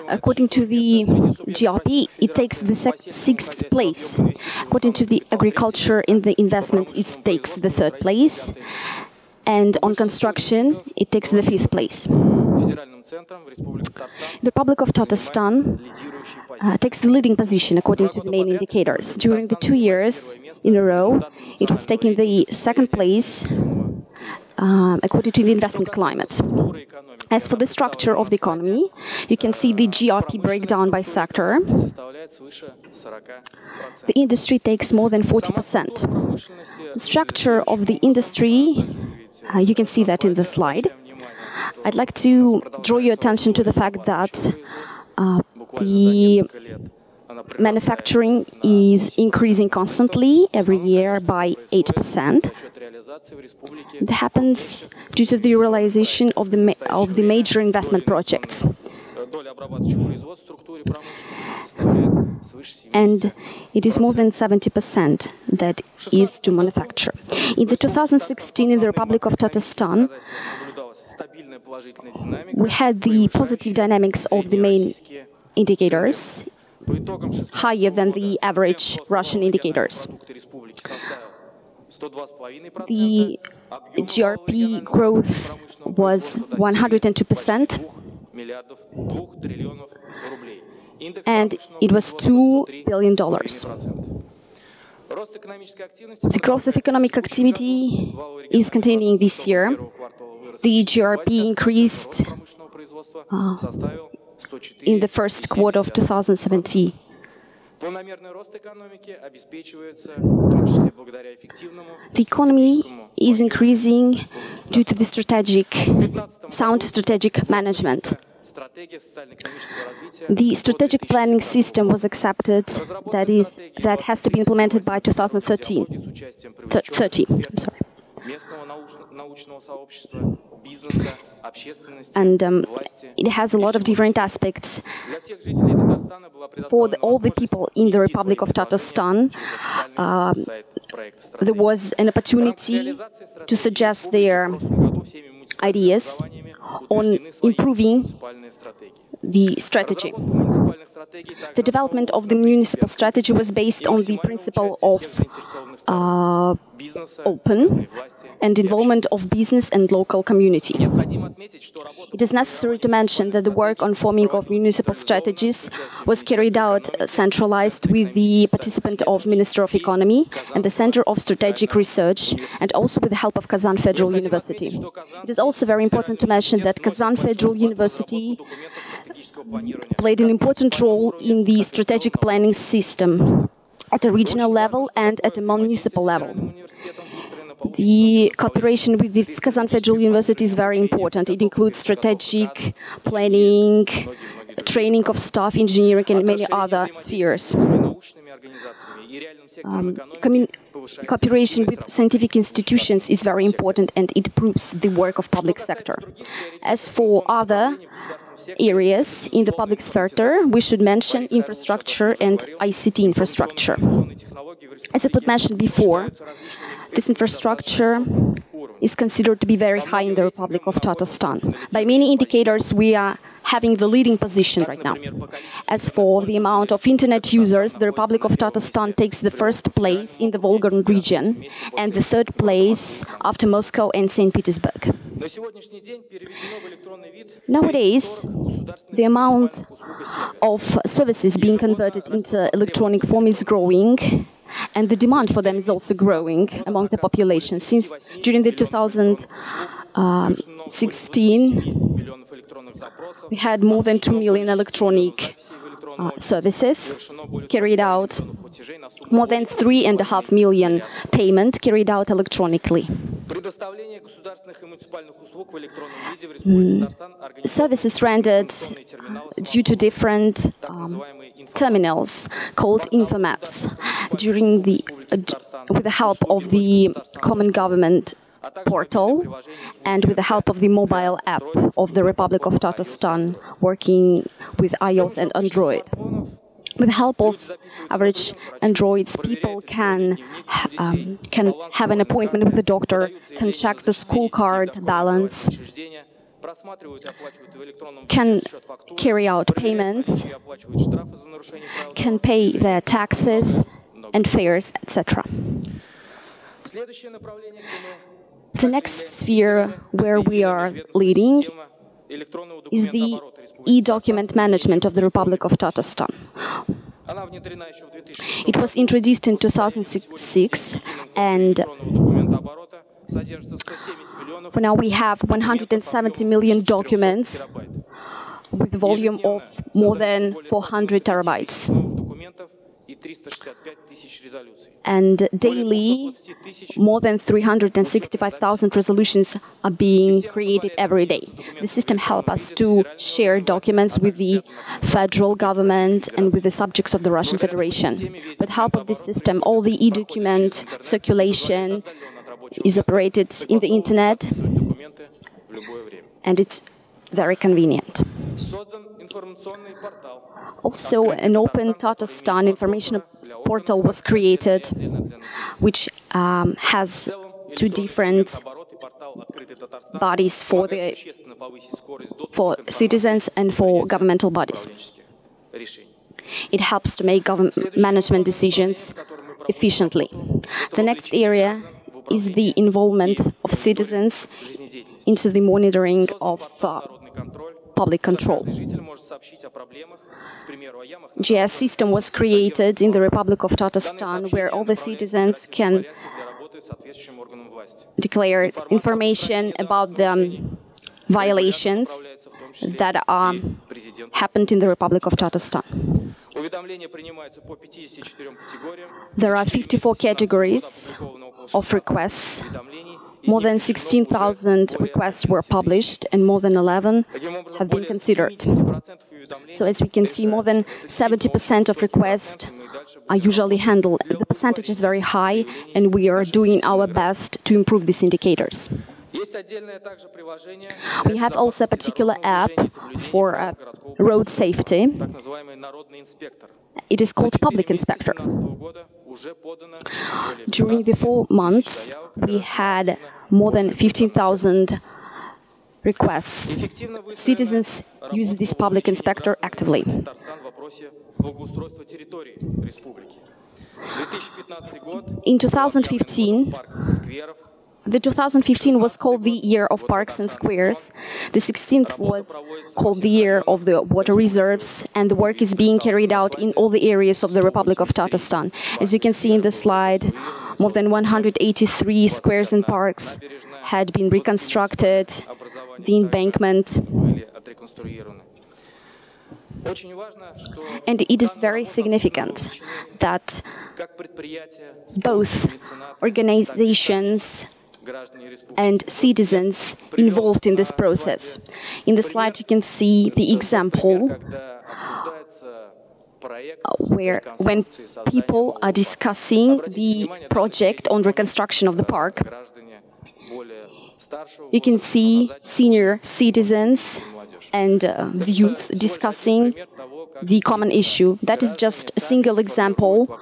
According to the GRP, it takes the sixth place. According to the agriculture in the investments, it takes the third place. And on construction, it takes the fifth place. The Republic of Tatarstan uh, takes the leading position according to the main indicators. During the two years in a row, it was taking the second place um, according to the investment climate. As for the structure of the economy, you can see the GRP breakdown by sector. The industry takes more than 40%. The structure of the industry, uh, you can see that in the slide. I'd like to draw your attention to the fact that uh, the manufacturing is increasing constantly every year by 8%. That happens due to the realization of the, of the major investment projects. And it is more than 70% that is to manufacture. In the 2016, in the Republic of Tatarstan, we had the positive dynamics of the main indicators higher than the average Russian indicators. The GRP growth was 102%, and it was $2 billion. The growth of economic activity is continuing this year. The GRP increased uh, in the first quarter of 2017. The economy is increasing due to the strategic, sound strategic management. The strategic planning system was accepted, that is, that has to be implemented by 2013. 30, I'm sorry местного научно- научного сообщества, бизнеса, общественности, And um, власти. it has a lot of different aspects. Для всех жителей Татарстана была For the, предоставлена all the возможность people in the внести Republic свои of Tatarstan, предложения через официальный сайт проекта there стратегии. was an opportunity to suggest their В прошлом году всеми муниципальными ideas образованиями on утверждены свои improving муниципальные стратегии. the strategy. The development of the municipal strategy was based on the principle of uh, open and involvement of business and local community. It is necessary to mention that the work on forming of municipal strategies was carried out uh, centralized with the participant of Minister of Economy and the Center of Strategic Research and also with the help of Kazan Federal University. It is also very important to mention that Kazan Federal University played an important role in the strategic planning system at a regional level and at a municipal level. The cooperation with the Kazan Federal University is very important. It includes strategic planning, training of staff, engineering, and many other spheres. Um, cooperation with scientific institutions is very important and it improves the work of public sector. As for other areas in the public sector, we should mention infrastructure and ICT infrastructure. As it was mentioned before, this infrastructure is considered to be very high in the Republic of Tatarstan. By many indicators, we are having the leading position right now. As for the amount of internet users, the Republic of Tatarstan takes the first place in the Volga region and the third place after Moscow and St. Petersburg. Nowadays, the amount of services being converted into electronic form is growing and the demand for them is also growing among the population. Since during the 2016, we had more than 2 million electronic uh, services carried out, more than 3.5 million payment carried out electronically. Mm. Services rendered due to different um, terminals called infomats during the uh, with the help of the common government portal and with the help of the mobile app of the Republic of Tatarstan working with iOS and Android. With the help of average Androids, people can um, can have an appointment with the doctor, can check the school card balance, can carry out payments, can pay their taxes and fares, etc. The next sphere where we are leading is the e-document management of the Republic of Tatarstan. It was introduced in 2006 and for now we have 170 million documents with a volume of more than 400 terabytes. And daily, more than 365,000 resolutions are being created every day. The system helps us to share documents with the federal government and with the subjects of the Russian Federation. With help of this system, all the e-document circulation is operated in the internet and it's very convenient. Also, an open Tatarstan information portal was created, which um, has two different bodies for the for citizens and for governmental bodies. It helps to make government management decisions efficiently. The next area is the involvement of citizens into the monitoring of uh, public control. GIS system was created in the Republic of Tatarstan, where all the citizens can declare information about the violations that are happened in the Republic of Tatarstan. There are 54 categories of requests more than 16,000 requests were published and more than 11 have been considered. So as we can see, more than 70% of requests are usually handled. The percentage is very high and we are doing our best to improve these indicators. We have also a particular app for uh, road safety. It is called Public Inspector. During the four months, we had more than 15,000 requests. Citizens use this public inspector actively. In 2015, the 2015 was called the year of parks and squares. The 16th was called the year of the water reserves, and the work is being carried out in all the areas of the Republic of Tatarstan. As you can see in the slide, more than 183 squares and parks had been reconstructed, the embankment. And it is very significant that both organizations and citizens involved in this process. In the slide you can see the example uh, where when people are discussing the project on reconstruction of the park, you can see senior citizens and uh, youth discussing the common issue. That is just a single example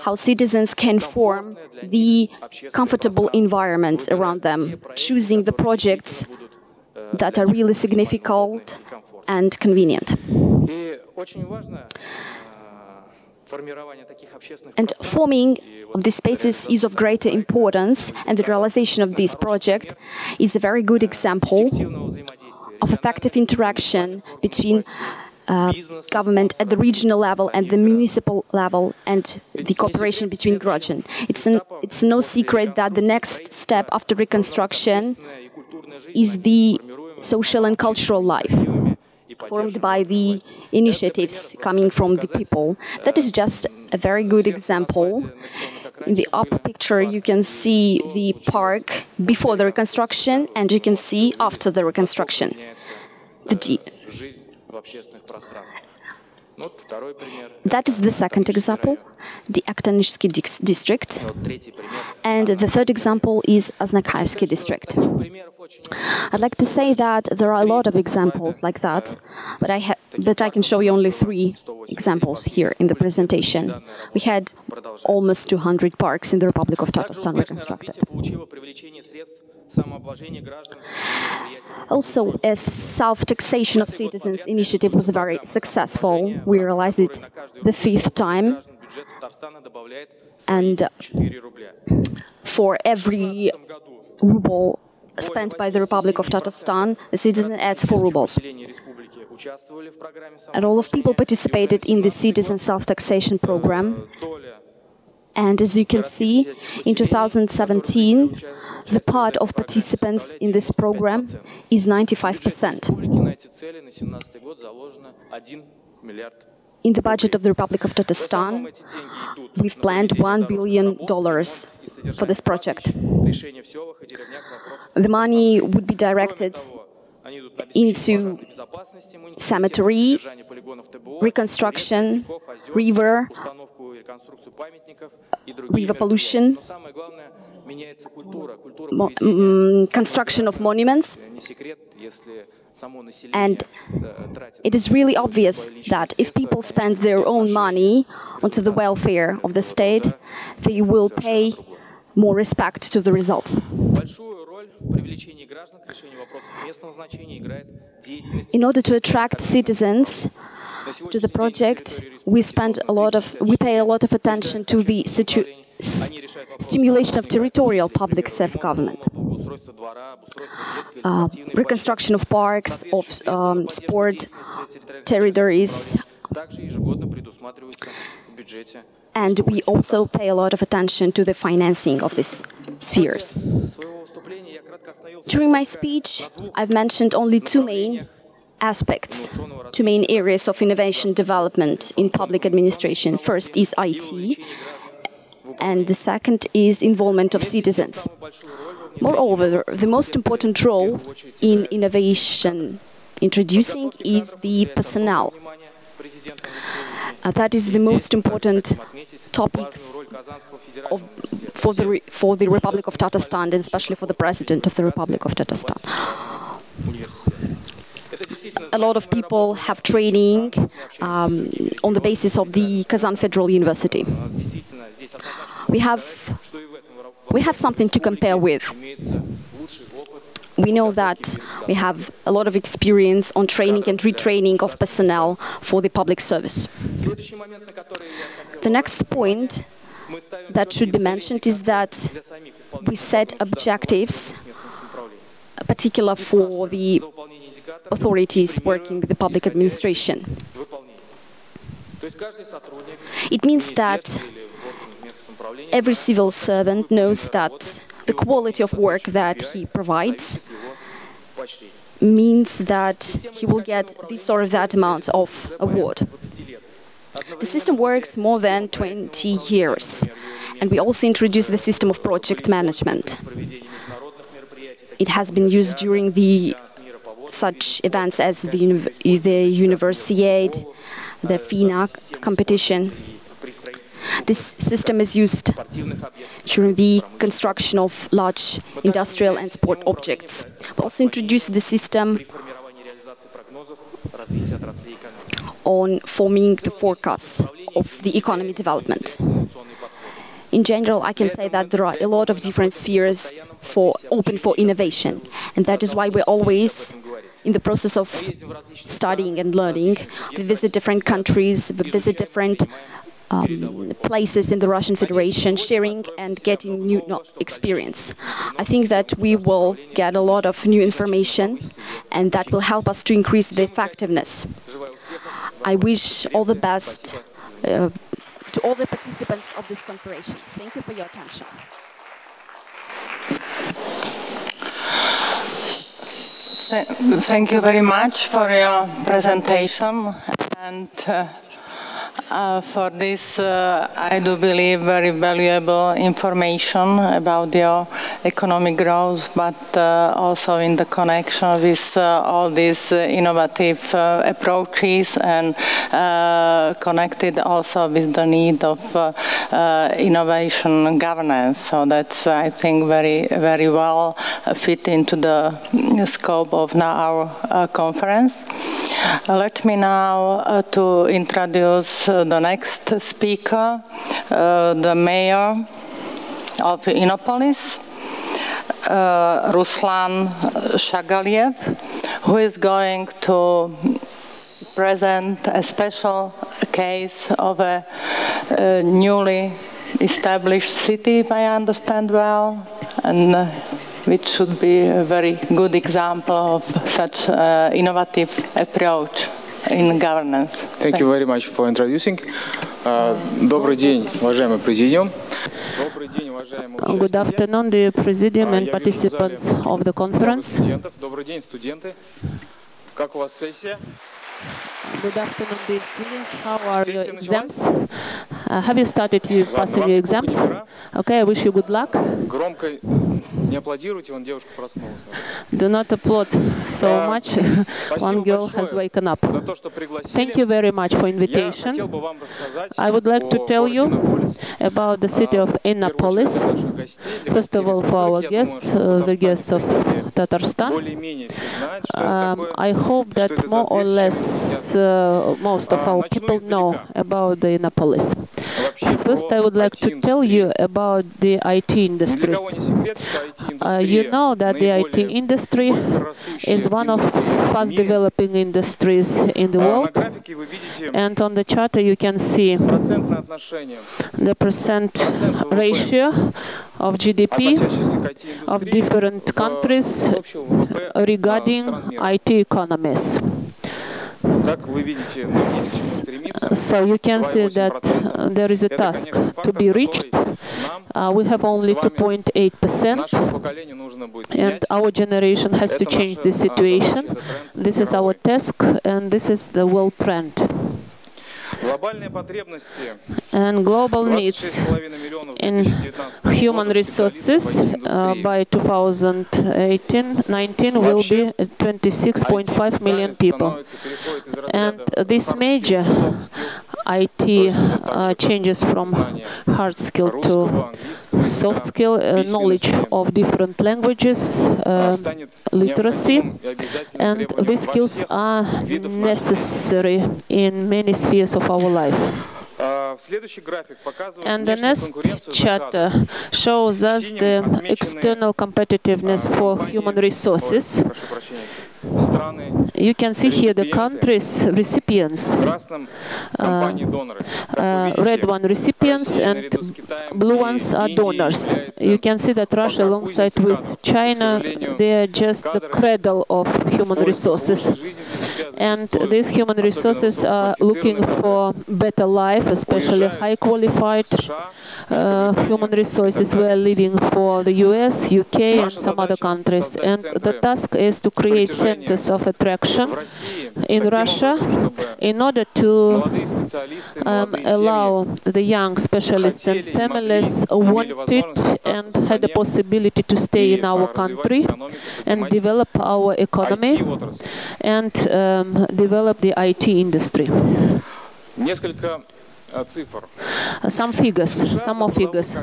how citizens can form the comfortable environment around them, choosing the projects that are really significant and convenient. And forming of these spaces is of greater importance, and the realization of this project is a very good example of effective interaction between uh, government at the regional level and the municipal level and the cooperation between Grozhin. It's, an, it's no secret that the next step after reconstruction is the social and cultural life formed by the initiatives coming from the people. That is just a very good example. In the upper picture, you can see the park before the reconstruction and you can see after the reconstruction. The that is the second example, the Akhtanilovsky district. And the third example is Aznakhaevsky district. I'd like to say that there are a lot of examples like that, but I, but I can show you only three examples here in the presentation. We had almost 200 parks in the Republic of Tatarstan reconstructed. Also, a self-taxation of citizens initiative was very successful. We realized it the fifth time. And uh, for every ruble spent by the Republic of Tatarstan, a citizen adds 4 rubles. And all of people participated in the citizen self-taxation program. And as you can see, in 2017, the part of participants in this program is 95%. In the budget of the Republic of Tatarstan, we've planned $1 billion for this project. The money would be directed into cemetery, reconstruction, river, river pollution, construction of monuments. And it is really obvious that if people spend their own money onto the welfare of the state, they will pay more respect to the results. In order to attract citizens to the project, we spend a lot of, we pay a lot of attention to the situation stimulation of territorial public self-government, uh, reconstruction of parks, of um, sport territories, and we also pay a lot of attention to the financing of these spheres. During my speech, I've mentioned only two main aspects, two main areas of innovation development in public administration. First is IT, and the second is involvement of citizens. Moreover, the most important role in innovation introducing is the personnel. Uh, that is the most important topic of, for, the, for the Republic of Tatarstan and especially for the President of the Republic of Tatarstan. A lot of people have training um, on the basis of the Kazan Federal University we have, we have something to compare with. We know that we have a lot of experience on training and retraining of personnel for the public service. The next point that should be mentioned is that we set objectives, particular for the authorities working with the public administration. It means that every civil servant knows that the quality of work that he provides means that he will get this or that amount of award. The system works more than 20 years, and we also introduced the system of project management. It has been used during the such events as the, the Universiade, the FINA competition. This system is used during the construction of large industrial and sport objects. We also introduced the system on forming the forecast of the economy development. In general, I can say that there are a lot of different spheres for open for innovation, and that is why we're always in the process of studying and learning. We visit different countries, we visit different um, places in the Russian Federation, sharing and getting new experience. I think that we will get a lot of new information, and that will help us to increase the effectiveness. I wish all the best uh, to all the participants of this conference. Thank you for your attention. Thank you very much for your presentation and uh, uh, for this, uh, I do believe, very valuable information about your economic growth, but uh, also in the connection with uh, all these uh, innovative approaches and connected also with the need of innovation governance. So that's, I think, very, very well fit into the mm, scope of now our conference. Let me now to introduce the next speaker, uh, the mayor of Innopolis, uh, Ruslan Shagaliev, who is going to present a special case of a, uh newly established city, if I understand well, and uh, which should be a very good example of such uh, innovative approach in governance. Thank you very much for introducing. Uh, Добрый день, уважаемый президиум. Добрый день, уважаемые Good участники. afternoon, dear Presidium А, and я вижу в зале participants of the много conference. студентов. Добрый день, студенты. Как у вас сессия? Good afternoon, dear students. How are your Сессия началась? exams? Uh, have you started you Вам passing рад your слышать, exams? ура. Okay, I wish you good luck. Громко Не аплодируйте, девушка проснулась. Do not applaud so much. One girl has woken up. За то, что. Thank you very much for invitation. Я хотел бы вам рассказать I would like to tell you about the city of Innopolis. First of all, for our guests, uh, the guests of Tatarstan. Um, I hope that more or less uh, most of our people know about the Innopolis. First, I would like to tell you about the IT industry. Uh, you know that the IT industry is one of fast developing industries in the world. And on the chart you can see the percent ratio of GDP of different countries regarding IT economies. So you can see that there is a task to be reached. Uh, we have only 2.8%, and our generation has to change this situation. This is our task, and this is the world trend and global needs in human resources uh, by 2018-19 will be 26.5 million people. And this major IT uh, changes from hard skill to soft skill, uh, knowledge of different languages, uh, literacy, and these skills are necessary in many spheres of our life. And the next chapter uh, shows us the external competitiveness for human resources. You can see here the countries recipients, uh, uh red one recipients and blue ones are donors. You can see that Russia alongside with China, they are just the cradle of human resources. And these human resources are looking for better life life, especially high qualified uh, human resources were leaving for the US, UK and some other countries. And the task is to create centers of attraction in Russia in order to um, allow the young specialists and families wanted and had the possibility to stay in our country and develop our economy and um, develop the IT industry some figures, some more figures.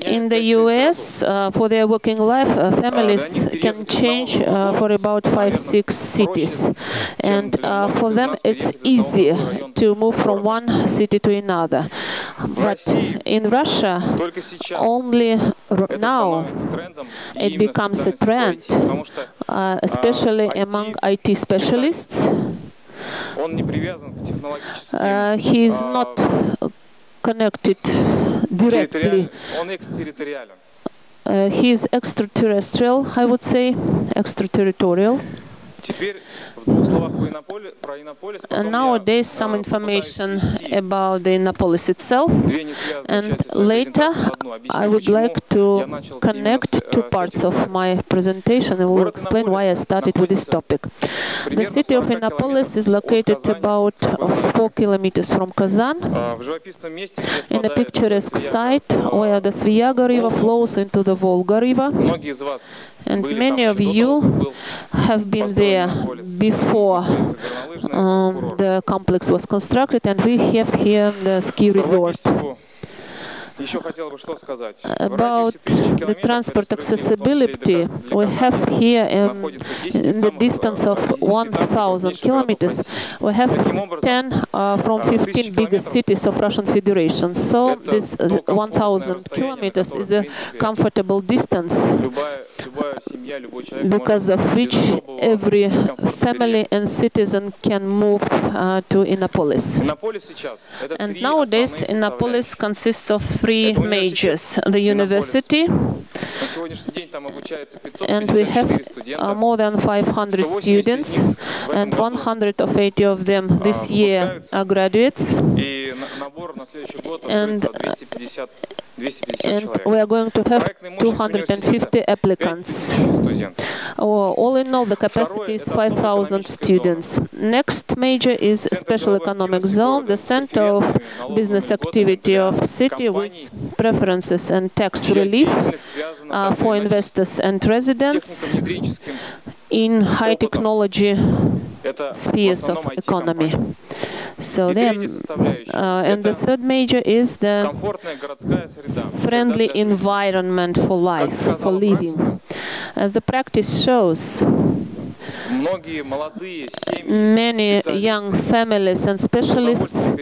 In the US, uh, for their working life, uh, families can change uh, for about five, six cities. And uh, for them, it's easy to move from one city to another. But in Russia, only now it becomes a trend, uh, especially among IT specialists, uh, he is not connected directly. Uh, he is extraterrestrial, I would say, extraterritorial. Nowadays, some information about the Innopolis itself, and later I would like to connect two parts of my presentation and will explain why I started with this topic. The city of Innopolis is located about 4 kilometers from Kazan, in a picturesque site where the Sviyaga river flows into the Volga river. And many of you have been there before um, the complex was constructed, and we have here the ski resort. About the transport accessibility, we have here um, the distance of 1,000 kilometers, we have 10 uh, from 15 biggest cities of Russian Federation. So this uh, 1,000 kilometers is a comfortable distance because of which every family and citizen can move uh, to Innopolis. And nowadays, Innopolis consists of three majors. The university, and we have uh, more than 500 students, and 180 of them this year are graduates. And and we are going to have 250 applicants. All in all, the capacity is 5,000 students. Next major is Special Economic Zone, the center of business activity of city with preferences and tax relief uh, for investors and residents in high technology spheres of economy. So then, uh, and the third major is the friendly environment for life, for living. As the practice shows, Many young families and specialists,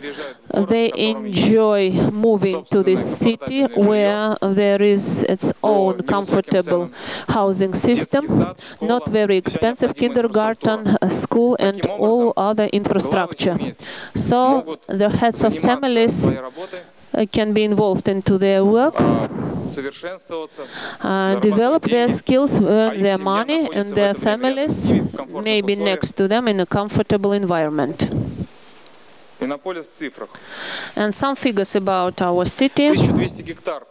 they enjoy moving to this city where there is its own comfortable housing system, not very expensive kindergarten, school and all other infrastructure. So the heads of families uh, can be involved into their work, uh, develop their skills, uh, earn their money, and their families may be next to them in a comfortable environment. Иннополис в цифрах. And some figures about our city. 1200 гектар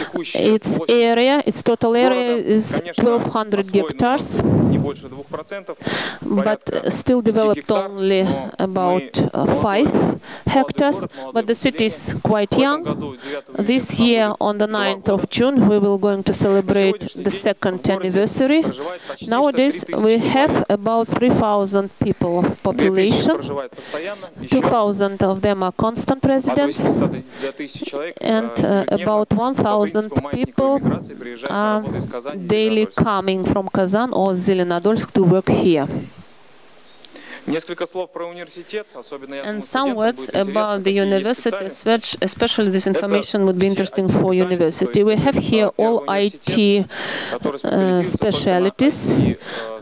текущая Its площадь area, its total area города, is конечно, 1200 освоено hectares, не больше 2%, but порядка still 5 developed гектар, only но about мы uh, молодой- 5 молодой hectares, город, молодое but the city is поселение. quite В этом young. году, 9 This июня, year, нам on the будет два 9th of года. June, we will going to На celebrate сегодняшний the день second в городе anniversary. проживает почти Nowadays, 103 we тысячи have человек. about 3,000 people 2000 population. проживает 1,000 of them are constant residents, and uh, about 1,000 people are daily coming from Kazan or Zelenodolsk to work here. And some words about the university, which especially this information would be interesting for university. We have here all IT uh, э, specialities,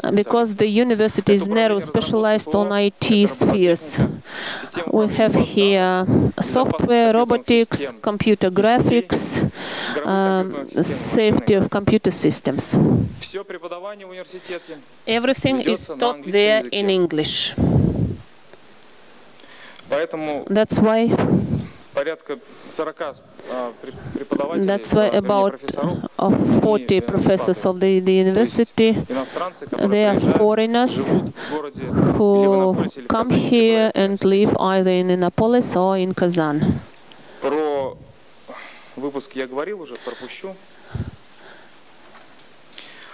uh, because the university is narrow, specialized on IT spheres. We have here uh, software, robotics, computer graphics, um, safety of computer systems. Everything is taught there in English. That's why that's why about uh, 40 professors of the, the university, they are foreigners who come here and live either in Innopolis or in Kazan.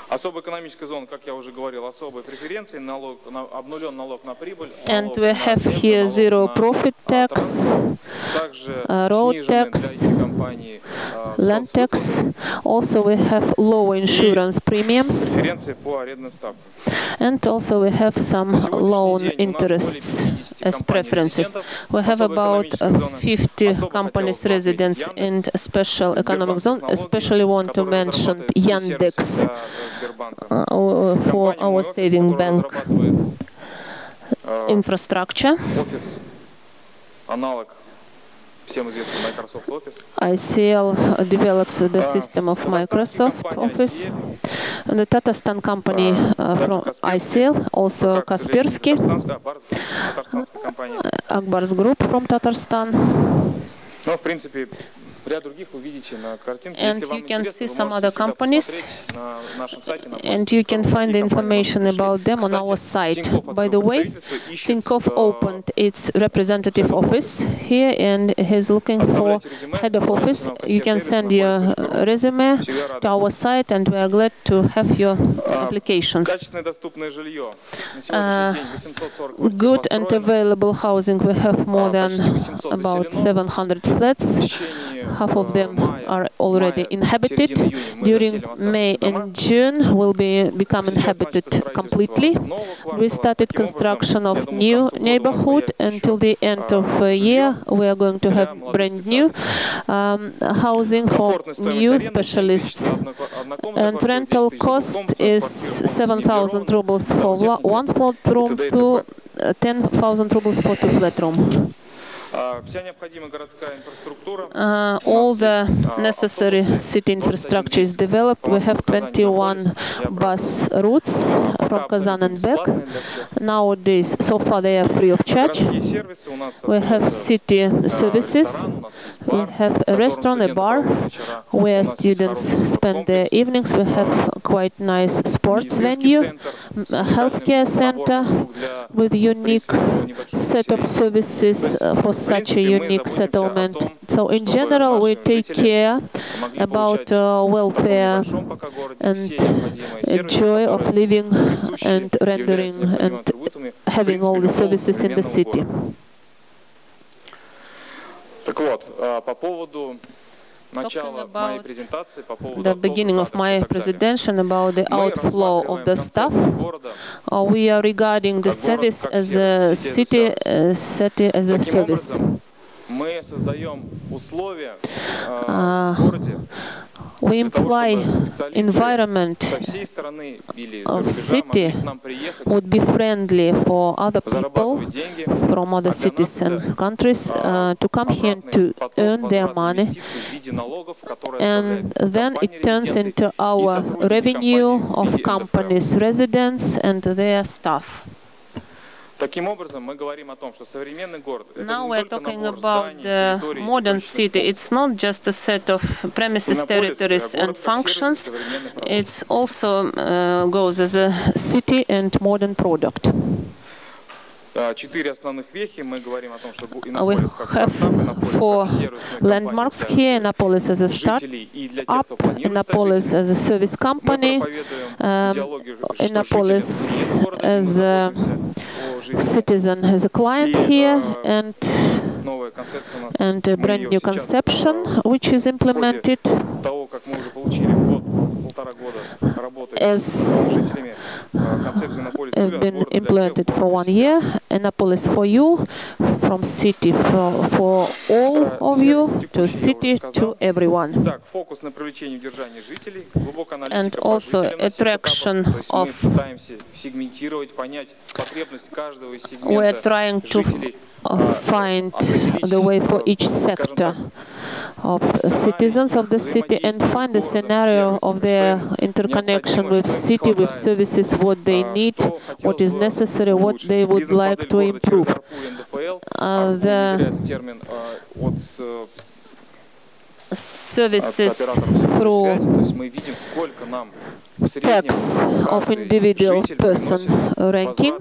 Особая экономическая зона, как я уже говорил, особые преференции, налог, на, обнулен налог на прибыль, And налог we на have землю, here налог zero на, profit а, tax, транспорт. также uh, road снижены tax, для IT-компаний а, land tax. соцвыплаты, Also, we have low insurance premiums, преференции по арендным ставкам. and also we have some На сегодняшний loan день у нас более interests 50 as preferences. компаний-резидентов We have особой about экономической uh, зоны. 50 Особо хотел companies бы отметить residents in Яндекс, a special economic Сбербанк zone. Технологии, Especially want to который mention разрабатывает все сервисы Yandex for our saving bank. infrastructure. ICL develops the system of Microsoft Office. And the Tatarstan company uh, from ICL, also Kaspersky, Ak Bars group from Tatarstan. And you can see some other companies, and you can find the information about them on our site. By the way, Tinkoff opened its representative office here and he's looking for head of office. You can send your э, resume to our site and we are glad to have your applications. Uh, good and available housing, we have more than about 700 flats half of them are already inhabited. During May and June will be become inhabited completely. We started construction of new neighborhood until the end of the year. we are going to have brand new um, housing for new specialists. And rental cost is 7,000 rubles for one flat room to э, 10,000 rubles for two flat room. Uh, all the necessary city infrastructure is developed. We have 21 bus routes from Kazan and back. Nowadays, so far they are free of charge. We have city services. We have a restaurant, a bar, where students spend their evenings. We have quite nice sports venue, a healthcare center with unique set of services uh, for such a принципе, мы unique заботимся о settlement. том, So in чтобы general, we наши take жители care могли about получать uh, в таком welfare небольшом пока городе and все необходимые a сервисы, joy of которые living присущи, and являются rendering необходимыми and атрибутами, в having all the принципе, любого services in the современного city. города. Так вот, а, по поводу about the beginning of my presentation about the outflow of the staff. Uh, we are regarding the service as a city, uh, city as a service. Uh, we imply environment of city would be friendly for other people from other cities and countries uh, to come here to earn their money and then it turns into our revenue of companies, residents and their staff. Now we're talking about the modern city. It's not just a set of premises, territories and functions. It also uh, goes as a city and modern product. А, Четыре основных вехи. Мы говорим о том, что гу- We Иннополис как have стартап, Иннополис four как сервисная landmarks компания here. Annapolis as a для start жителей и для тех, up, кто планирует стать Annapolis жителем. as a service Мы company, проповедуем um, идеологию, что Annapolis жители нет города, и мы as a заботимся о жителях. citizen, as a client И, here, э, and Новая концепция у нас. and a мы brand её new сейчас, conception э, which is implemented Has been implemented for one year. Innopolis for you, from city for, for all of you, to city to everyone. And also attraction of... We are trying to find the way for each sector of citizens of the city and find the scenario of their uh, interconnection with city, with services, what they need, what is necessary, what they would like to improve. Uh, the services through tax of individual person ranking.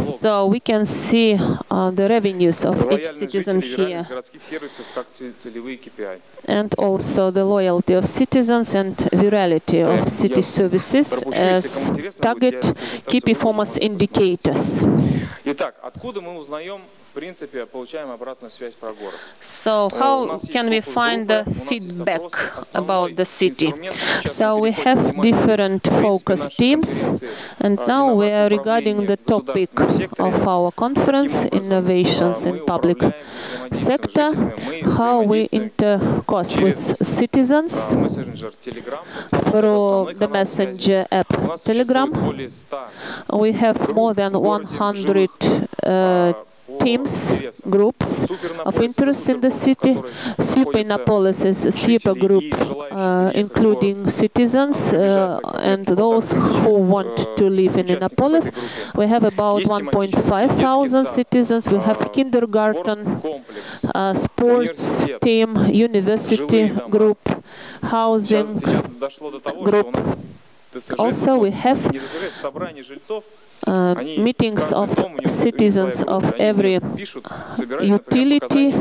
So we can see uh, the revenues of each citizen here. And also the loyalty of citizens and virality of city services as target key performance indicators. So how can we find the feedback about the city? So we have different focus teams, and now we are regarding the topic of our conference, innovations in public sector, how we intercourse with citizens through the messenger app Telegram. We have more than 100 uh, teams, groups of interest in the city. Supinapolis is a super group, uh, including citizens uh, and those who want to live in Innopolis. We have about 1.5 thousand citizens. We have kindergarten, uh, sports team, university group, housing group. Also, we have uh, meetings of citizens of every utility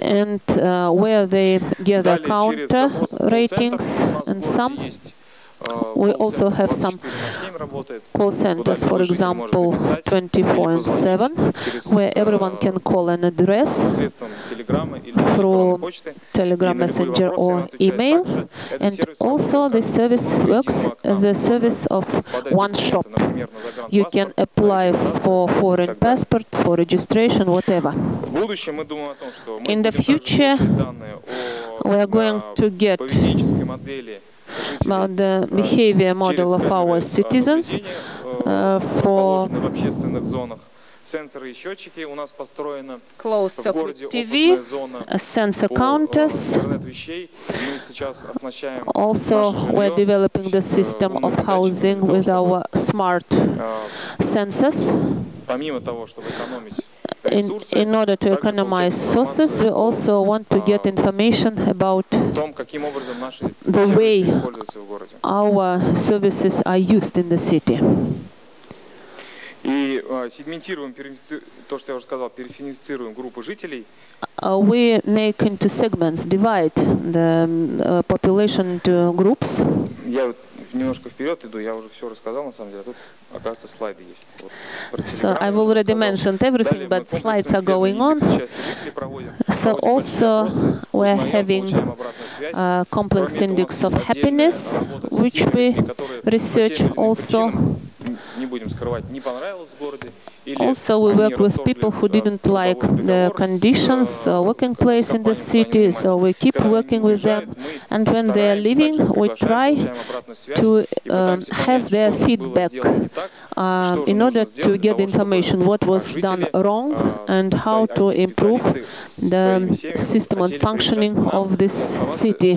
and uh, where they gather counter ratings and some we also have some call centers, for example, 24 and 7, where everyone can call an address through Telegram Messenger or email. And also the service works as a service of one shop. You can apply for foreign passport, for registration, whatever. In the future, we are going to get about the behavior model of our citizens э, for расположенные в общественных зонах. Сенсоры и счетчики у нас построены. closed В circuit городе TV, опытная зона uh, sensor по, э, counters. интернет вещей. Мы сейчас оснащаем Also, наше we're жилье developing the с, э, system умными of датчиками housing для того, with чтобы, our smart э, sensors. помимо того, чтобы экономить In, ресурсы, in order to также economize получать sources, we информацию о also want to get information about том, каким образом наши the сервисы way используются в городе. our services are used in the city. И э, сегментируем, то, что я уже сказал, периференцируем группы жителей. Uh, we make into segments, divide the uh, population into groups. Я немножко вперед иду, я уже все рассказал, на самом деле, а тут, оказывается, слайды есть. Вот, про So телеграм I've я уже already рассказал. mentioned everything, Далее мы but slides комплексные are going исследования on. индекса счастья жителей проводим. So Проводим большие also опросы, we're узнаем, having получаем обратную связь. uh, complex Кроме этого, у index нас of есть отдельная happiness, работа с which теми we людьми, которые по research тем или иным also. причинам, н- не будем скрывать, не понравилось в городе, или Also, we worked with people who didn't like the conditions, or uh, working place in the city, so we keep working with them. And when they are leaving, we try to um, have their feedback uh, in order to get information what was done wrong and how to improve the system and functioning of this city.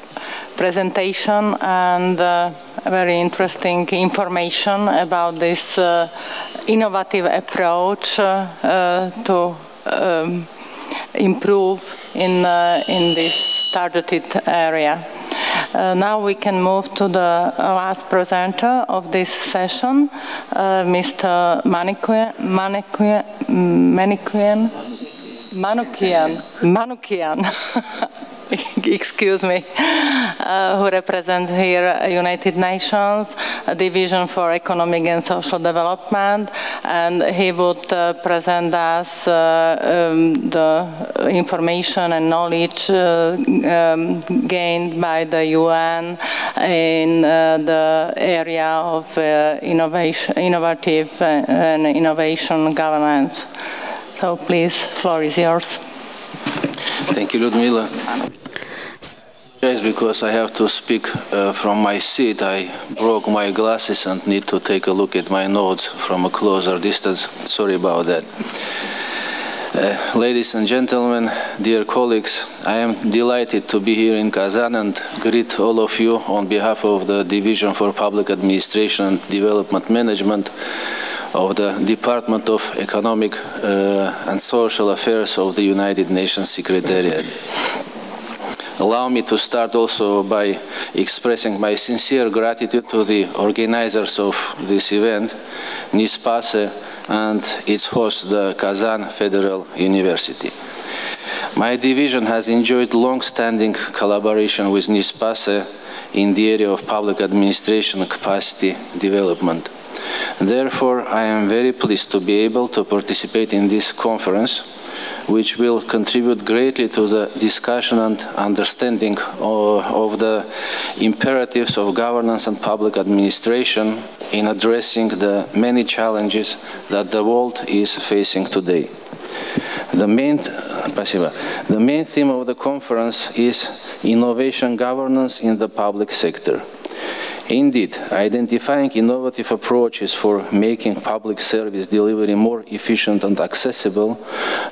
presentation and uh, very interesting information about this uh, innovative approach uh, to um, improve in in this targeted area. Uh, now we can move to the last presenter of this session, uh, Mr. Manikuyan, Manikuyan, Manukian, Manukian. excuse me, uh, who represents here United Nations Division for Economic and Social Development, and he would uh, present us uh, um, the information and knowledge uh, um, gained by the UN in uh, the area of innovation, innovative and innovation governance. So please, floor is yours. Thank you, Ludmila. Just because I have to speak uh, from my seat, I broke my glasses and need to take a look at my notes from a closer distance. Sorry about that. Uh, ladies and gentlemen, dear colleagues, I am delighted to be here in Kazan and greet all of you on behalf of the Division for Public Administration and Development Management of the Department of Economic uh, and Social Affairs of the United Nations Secretariat. Allow me to start also by expressing my sincere gratitude to the organizers of this event, NISPAcee, and its host, the Kazan Federal University. My division has enjoyed long-standing collaboration with NISPAcee in the area of public administration capacity development. Therefore, I am very pleased to be able to participate in this conference which will contribute greatly to the discussion and understanding of, the imperatives of governance and public administration in addressing the many challenges that the world is facing today. The main, the main theme of the conference is innovation governance in the public sector. Indeed, identifying innovative approaches for making public service delivery more efficient and accessible,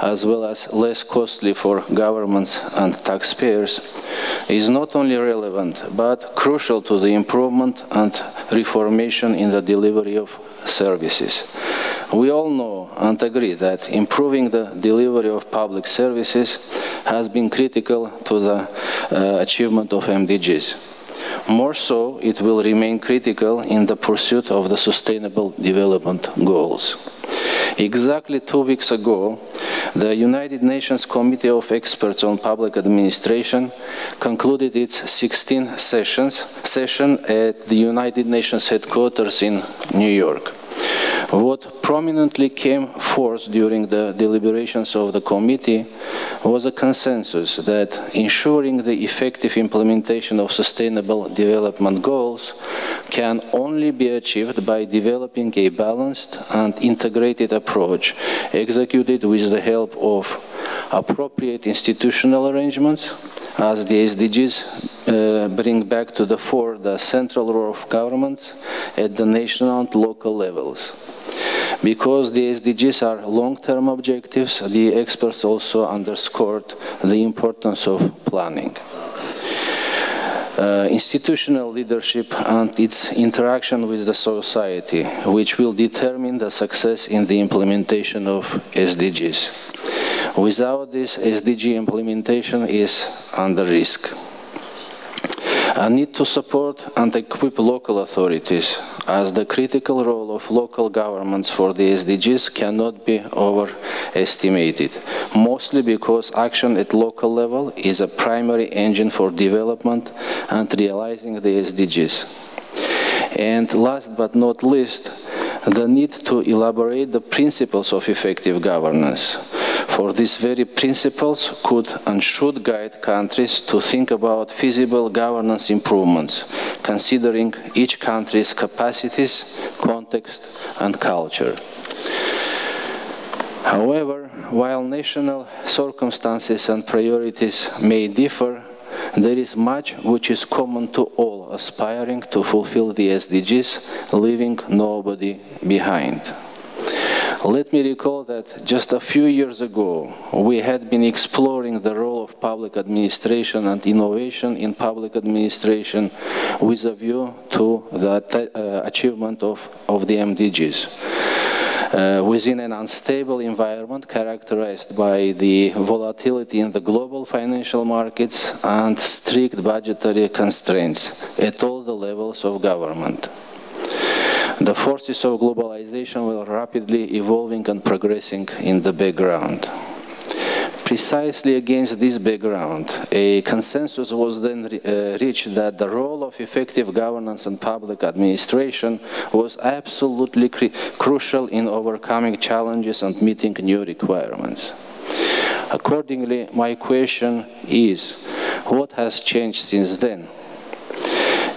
as well as less costly for governments and taxpayers, is not only relevant, but crucial to the improvement and reformation in the delivery of services. We all know and agree that improving the delivery of public services has been critical to the uh, achievement of MDGs. More so, it will remain critical in the pursuit of the Sustainable Development Goals. Exactly two weeks ago, the United Nations Committee of Experts on Public Administration concluded its 16th sessions, session at the United Nations headquarters in New York. What prominently came forth during the deliberations of the committee was a consensus that ensuring the effective implementation of sustainable development goals can only be achieved by developing a balanced and integrated approach executed with the help of appropriate institutional arrangements as the SDGs uh, bring back to the fore the central role of governments at the national and local levels. Because the SDGs are long-term objectives, the experts also underscored the importance of planning. Uh, institutional leadership and its interaction with the society, which will determine the success in the implementation of SDGs. Without this, SDG implementation is under risk. I need to support and equip local authorities as the critical role of local governments for the SDGs cannot be overestimated, mostly because action at local level is a primary engine for development and realizing the SDGs. And last but not least, the need to elaborate the principles of effective governance for these very principles could and should guide countries to think about feasible governance improvements, considering each country's capacities, context and culture. However, while national circumstances and priorities may differ, there is much which is common to all aspiring to fulfill the SDGs, leaving nobody behind. Let me recall that just a few years ago, we had been exploring the role of public administration and innovation in public administration with a view to the uh, achievement of, of the MDGs. uh, within an unstable environment characterized by the volatility in the global financial markets and strict budgetary constraints at all the levels of government. The forces of globalization were rapidly evolving and progressing in the background. Precisely against this background, a consensus was then uh, reached that the role of effective governance and public administration was absolutely crucial in overcoming challenges and meeting new requirements. Accordingly, my question is, what has changed since then?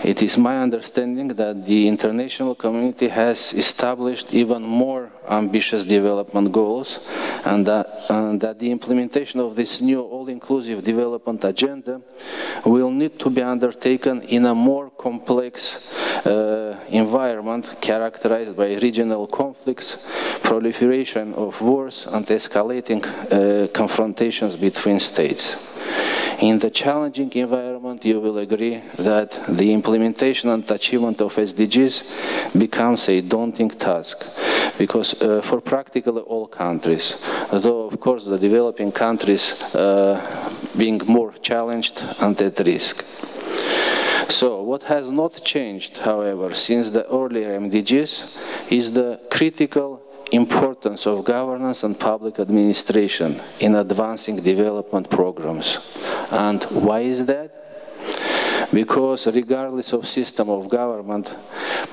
It is my understanding that the international community has established even more ambitious development goals and that, and that the implementation of this new all-inclusive development agenda will need to be undertaken in a more complex uh, environment characterized by regional conflicts, proliferation of wars and escalating uh, confrontations between states. In the challenging environment, you will agree that the implementation and achievement of SDGs becomes a daunting task because uh, for practically all countries, though of course the developing countries uh, being more challenged and at risk. So what has not changed, however, since the earlier MDGs is the critical importance of governance and public administration in advancing development programs. And why is that? Because regardless of system of government,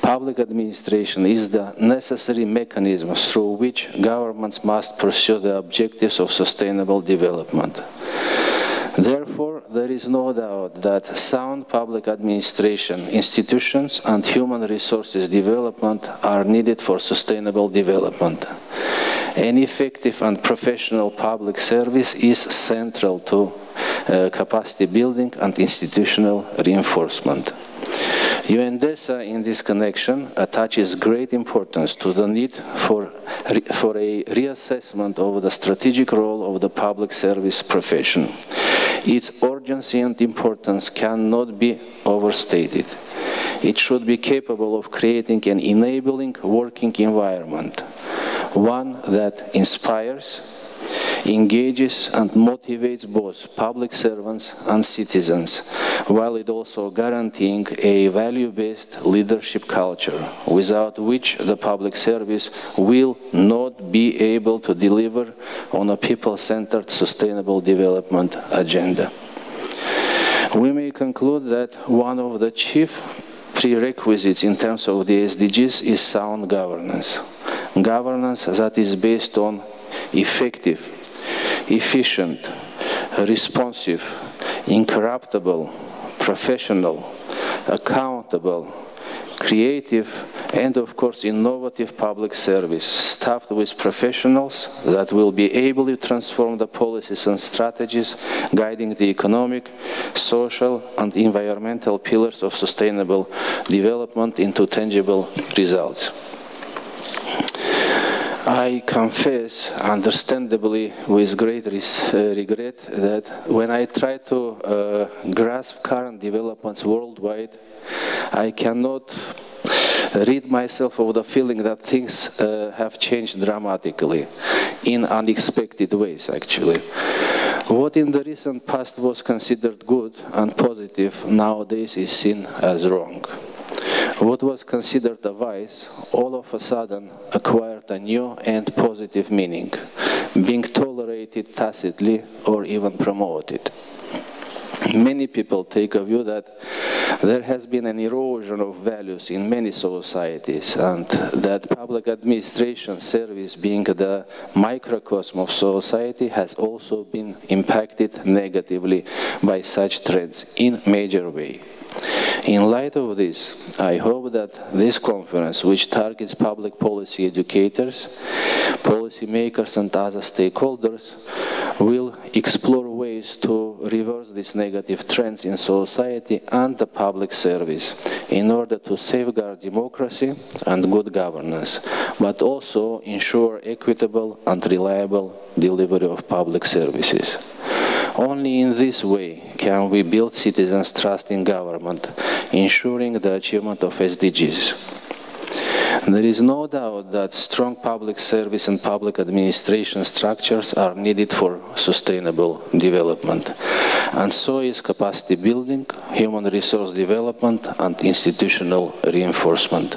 public administration is the necessary mechanism through which governments must pursue the objectives of sustainable development. Therefore, there is no doubt that sound public administration, institutions and human resources development are needed for sustainable development. An effective and professional public service is central to uh, capacity building and institutional reinforcement. UNDESA in this connection attaches great importance to the need for, for a reassessment of the strategic role of the public service profession. Its urgency and importance cannot be overstated. It should be capable of creating an enabling working environment, one that inspires, engages and motivates both public servants and citizens, while it also guaranteeing a value-based leadership culture, without which the public service will not be able to deliver on a people-centered sustainable development agenda. We may conclude that one of the chief prerequisites in terms of the SDGs is sound governance. Governance that is based on effective efficient, responsive, incorruptible, professional, accountable, creative, and of course innovative public service staffed with professionals that will be able to transform the policies and strategies guiding the economic, social and environmental pillars of sustainable development into tangible results. I confess, understandably, with great uh, regret, that when I try to uh, grasp current developments worldwide, I cannot rid myself of the feeling that things uh, have changed dramatically, in unexpected ways, actually. What in the recent past was considered good and positive nowadays is seen as wrong. What was considered a vice all of a sudden acquired a new and positive meaning, being tolerated tacitly or even promoted. Many people take a view that there has been an erosion of values in many societies and that public administration service being the microcosm of society has also been impacted negatively by such trends in major way. In light of this, I hope that this conference, which targets public policy educators, policymakers and other stakeholders, will explore ways to reverse these negative trends in society and the public service in order to safeguard democracy and good governance, but also ensure equitable and reliable delivery of public services. Only in this way can we build citizens' trust in government, ensuring the achievement of SDGs. There is no doubt that strong public service and public administration structures are needed for sustainable development. And so is capacity building, human resource development, and institutional reinforcement.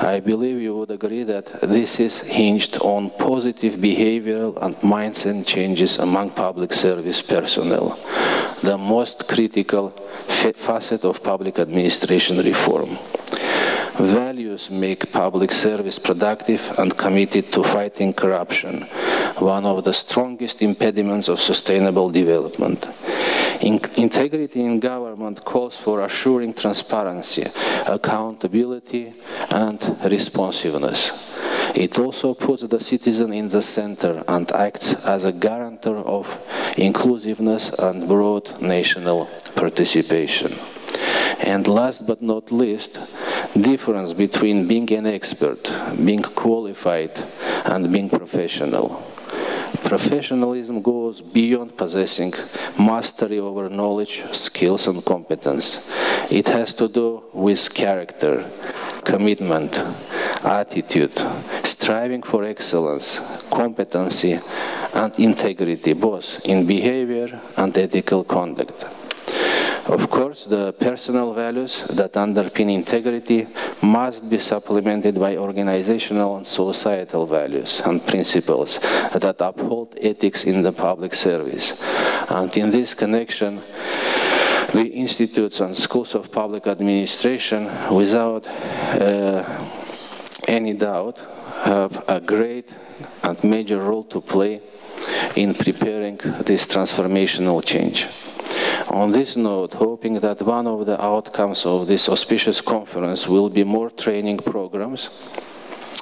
I believe you would agree that this is hinged on positive behavioral and mindset changes among public service personnel, the most critical facet of public administration reform. Values make public service productive and committed to fighting corruption, one of the strongest impediments of sustainable development. In integrity in government calls for assuring transparency, accountability, and responsiveness. It also puts the citizen in the center and acts as a guarantor of inclusiveness and broad national participation. And last but not least, difference between being an expert, being qualified, and being professional. Professionalism goes beyond possessing mastery over knowledge, skills, and competence. It has to do with character, commitment, attitude, striving for excellence, competency, and integrity, both in behavior and ethical conduct. Of course, the personal values that underpin integrity must be supplemented by organizational and societal values and principles that uphold ethics in the public service. And in this connection, the institutes and schools of public administration, without uh, any doubt, have a great and major role to play in preparing this transformational change. On this note, hoping that one of the outcomes of this auspicious conference will be more training programs,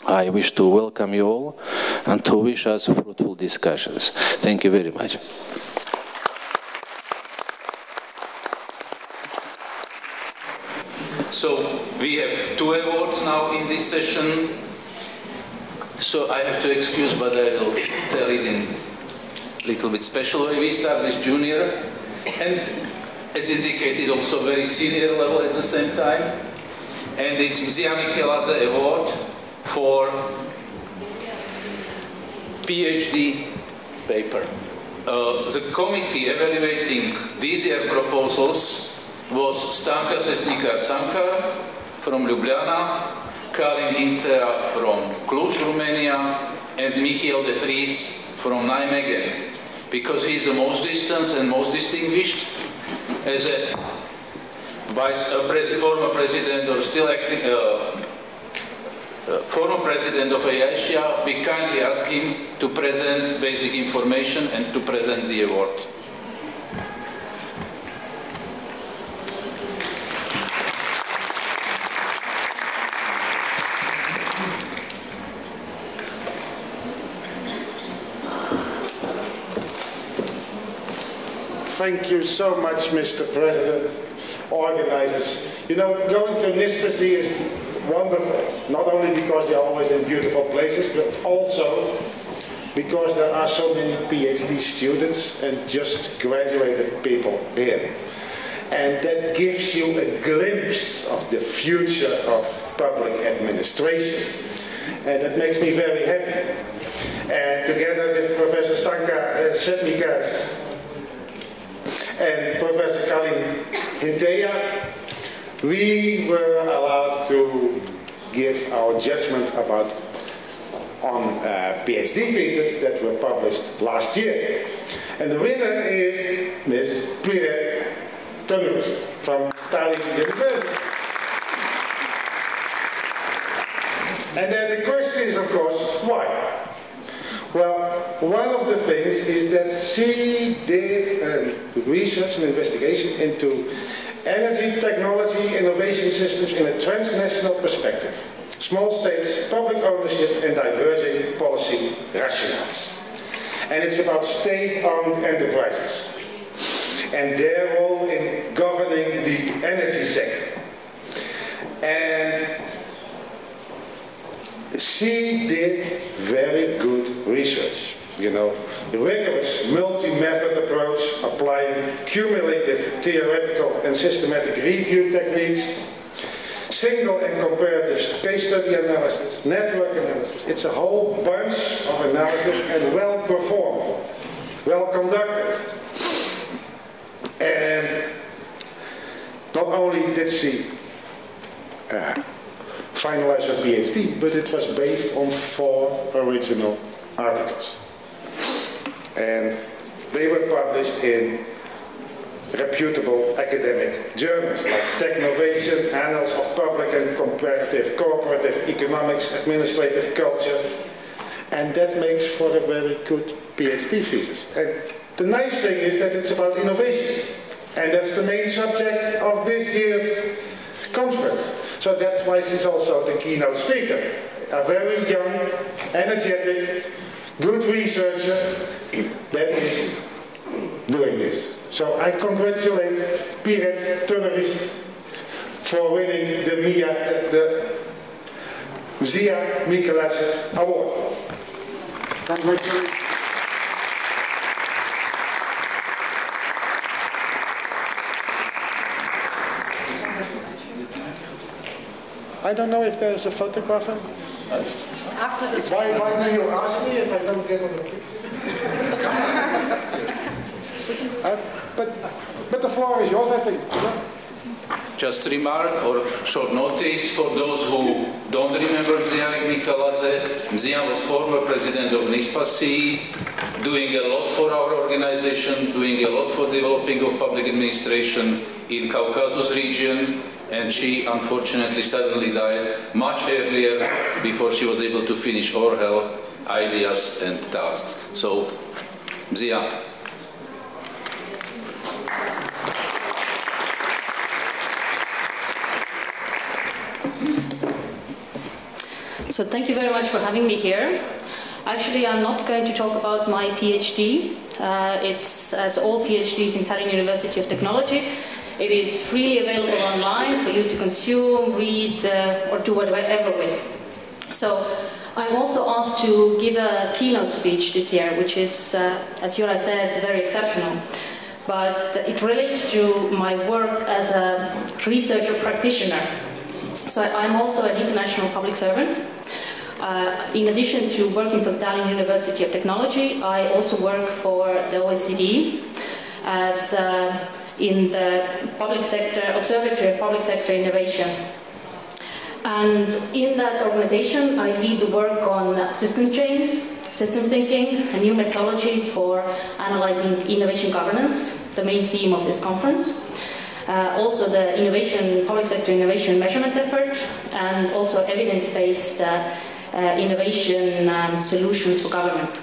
I wish to welcome you all and to wish us fruitful discussions. Thank you very much. So we have two awards now in this session. So I have to excuse, but I will tell it in a little bit special way. We start with junior and as indicated also very senior level at the same time. And it's Mzia Mikeladze Award for PhD paper. Uh, the committee evaluating these year proposals was Stanka Setnikar Cankar from Ljubljana, Karin Hintea from Cluj, Romania, and Michiel de Vries from Nijmegen because he is the most distant and most distinguished as a vice uh, pres former president or still acting uh, uh, former president of IASIA, we kindly ask him to present basic information and to present the award. Thank you so much, Mr. President, organizers. You know, going to NISPAcee is wonderful, not only because they are always in beautiful places, but also because there are so many PhD students and just graduated people here. And that gives you a glimpse of the future of public administration. And that makes me very happy. And together with Professor Stanka uh, Setnikar, and Professor Karin Hintea, we were allowed to give our judgment about on uh, PhD theses that were published last year. And the winner is Ms. Piret Tõnurist from Tallinn University. And then the question is, of course, why? Well, one of the things is that she did um, research and investigation into energy, technology, innovation systems in a transnational perspective. Small states, public ownership and diverging policy rationales. And it's about state-owned enterprises and their role in governing the energy sector. And she did very good research. You know, rigorous multi-method approach, applying cumulative theoretical and systematic review techniques, single and comparative case study analysis, network analysis. It's a whole bunch of analysis and well performed, well conducted. And not only did she uh, finalize her PhD, but it was based on four original articles. And they were published in reputable academic journals like Technovation, Annals of Public and Comparative Cooperative Economics, Administrative Culture, and that makes for a very good PhD thesis. And the nice thing is that it's about innovation, and that's the main subject of this year's conference. So that's why she's also the keynote speaker. A very young, energetic, good researcher that is doing this. So I congratulate Piret Tõnurist for winning the Mia, the Zia Mikeladze Award. Congratulations. I don't know if there's a photographer. After the Why, why do you ask me if I don't get on the picture? Uh, but, but the floor is yours, I think. Just remark or short notice for those who don't remember Mzianek Mikeladze. Mzia was former president of NISPAcee, doing a lot for our organization, doing a lot for developing of public administration in Caucasus region, and she unfortunately suddenly died much earlier before she was able to finish all her ideas and tasks. So, Zia. So thank you very much for having me here. Actually, I'm not going to talk about my PhD. Uh, it's, as all PhDs in Tallinn University of Technology, it is freely available online for you to consume, read, uh, or do whatever with. So I'm also asked to give a keynote speech this year, which is, uh, as Jura said, very exceptional. But it relates to my work as a researcher practitioner. So I'm also an international public servant. Uh, in addition to working for Tallinn University of Technology, I also work for the OECD as uh, in the public sector, Observatory of Public Sector Innovation. And in that organization, I lead the work on system change, system thinking, and new methodologies for analyzing innovation governance, the main theme of this conference. Uh, also the innovation, public sector innovation measurement effort, and also evidence-based uh, uh, innovation um, solutions for government.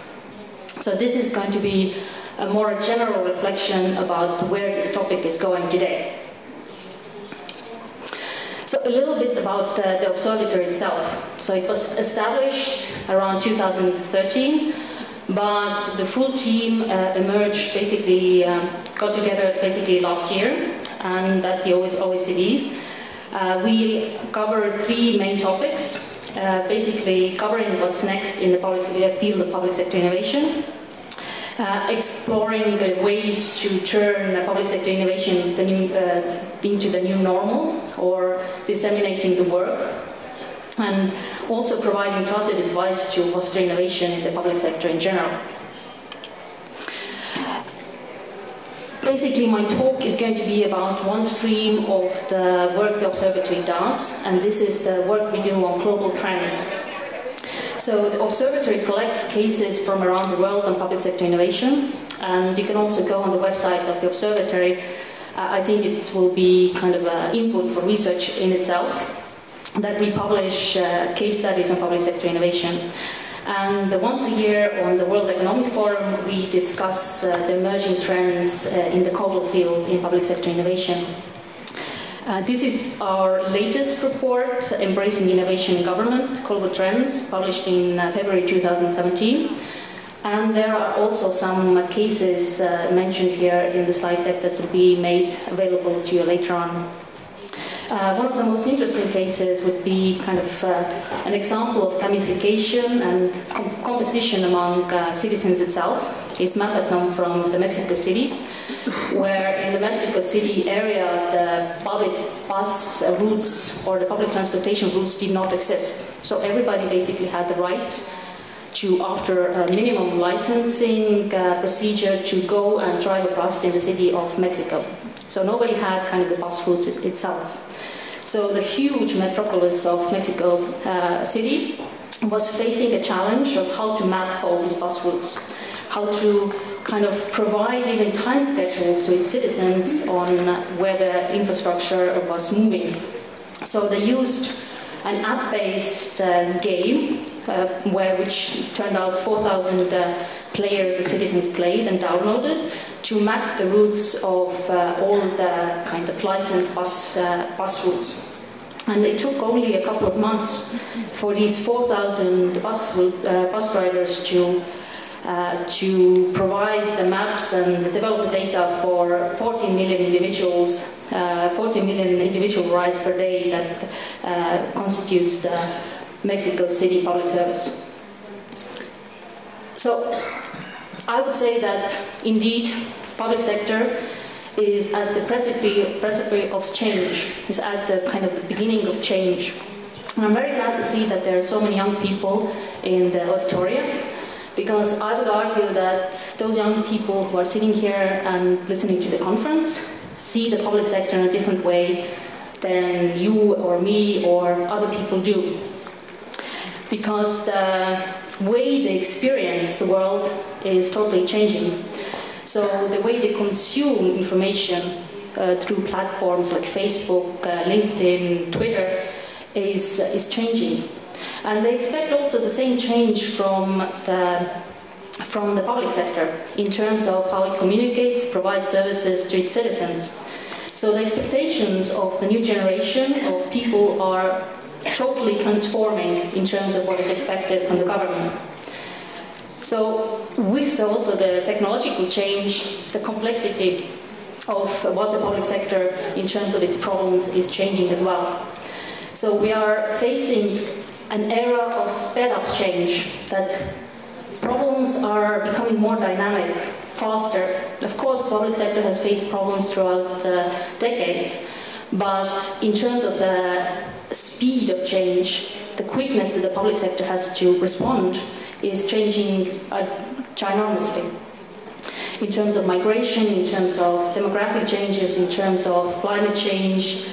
So this is going to be a more general reflection about where this topic is going today. So a little bit about uh, the observatory itself. So it was established around 2013, but the full team uh, emerged basically, um, got together basically last year and at the OECD. Uh, we cover three main topics, uh, basically covering what's next in the public field of public sector innovation, uh, exploring the ways to turn public sector innovation the new, uh, into the new normal or disseminating the work, and also providing trusted advice to foster innovation in the public sector in general. Basically, my talk is going to be about one stream of the work the observatory does, and this is the work we do on global trends. So the observatory collects cases from around the world on public sector innovation, and you can also go on the website of the observatory. Uh, I think it will be kind of an input for research in itself that we publish uh, case studies on public sector innovation. And once a year on the World Economic Forum, we discuss uh, the emerging trends uh, in the global field in public sector innovation. Uh, this is our latest report, Embracing Innovation in Government, Global Trends, published in uh, February 2017. And there are also some cases uh, mentioned here in the slide deck that will be made available to you later on. Uh, one of the most interesting cases would be kind of uh, an example of gamification and com- competition among uh, citizens itself. Is Mapaton from the Mexico City, where in the Mexico City area the public bus routes or the public transportation routes did not exist. So everybody basically had the right to, after a minimum licensing uh, procedure, to go and drive a bus in the city of Mexico. So nobody had kind of the bus routes itself. So the huge metropolis of Mexico uh, City was facing a challenge of how to map all these bus routes, how to kind of provide even time schedules to its citizens on where the infrastructure was moving. So they used an app-based uh, game uh, where which turned out 4,000 uh, players or citizens played and downloaded to map the routes of uh, all the kind of licensed bus uh, bus routes. And it took only a couple of months for these 4,000 bus uh, bus drivers to uh, to provide the maps and develop the data for 40 million individuals, uh, 40 million individual rides per day that uh, constitutes the Mexico City public service. So I would say that indeed public sector is at the precipice of change, is at the kind of the beginning of change. And I'm very glad to see that there are so many young people in the auditorium because I would argue that those young people who are sitting here and listening to the conference see the public sector in a different way than you or me or other people do because the way they experience the world is totally changing. So the way they consume information uh, through platforms like Facebook, uh, LinkedIn, Twitter is, is changing. And they expect also the same change from the, from the public sector in terms of how it communicates, provides services to its citizens. So the expectations of the new generation of people are totally transforming in terms of what is expected from the government. So, with also the technological change, the complexity of what the public sector, in terms of its problems, is changing as well. So, we are facing an era of sped up change that problems are becoming more dynamic, faster. Of course, the public sector has faced problems throughout uh, decades, but in terms of the speed of change, the quickness that the public sector has to respond is changing uh, ginormously. In terms of migration, in terms of demographic changes, in terms of climate change,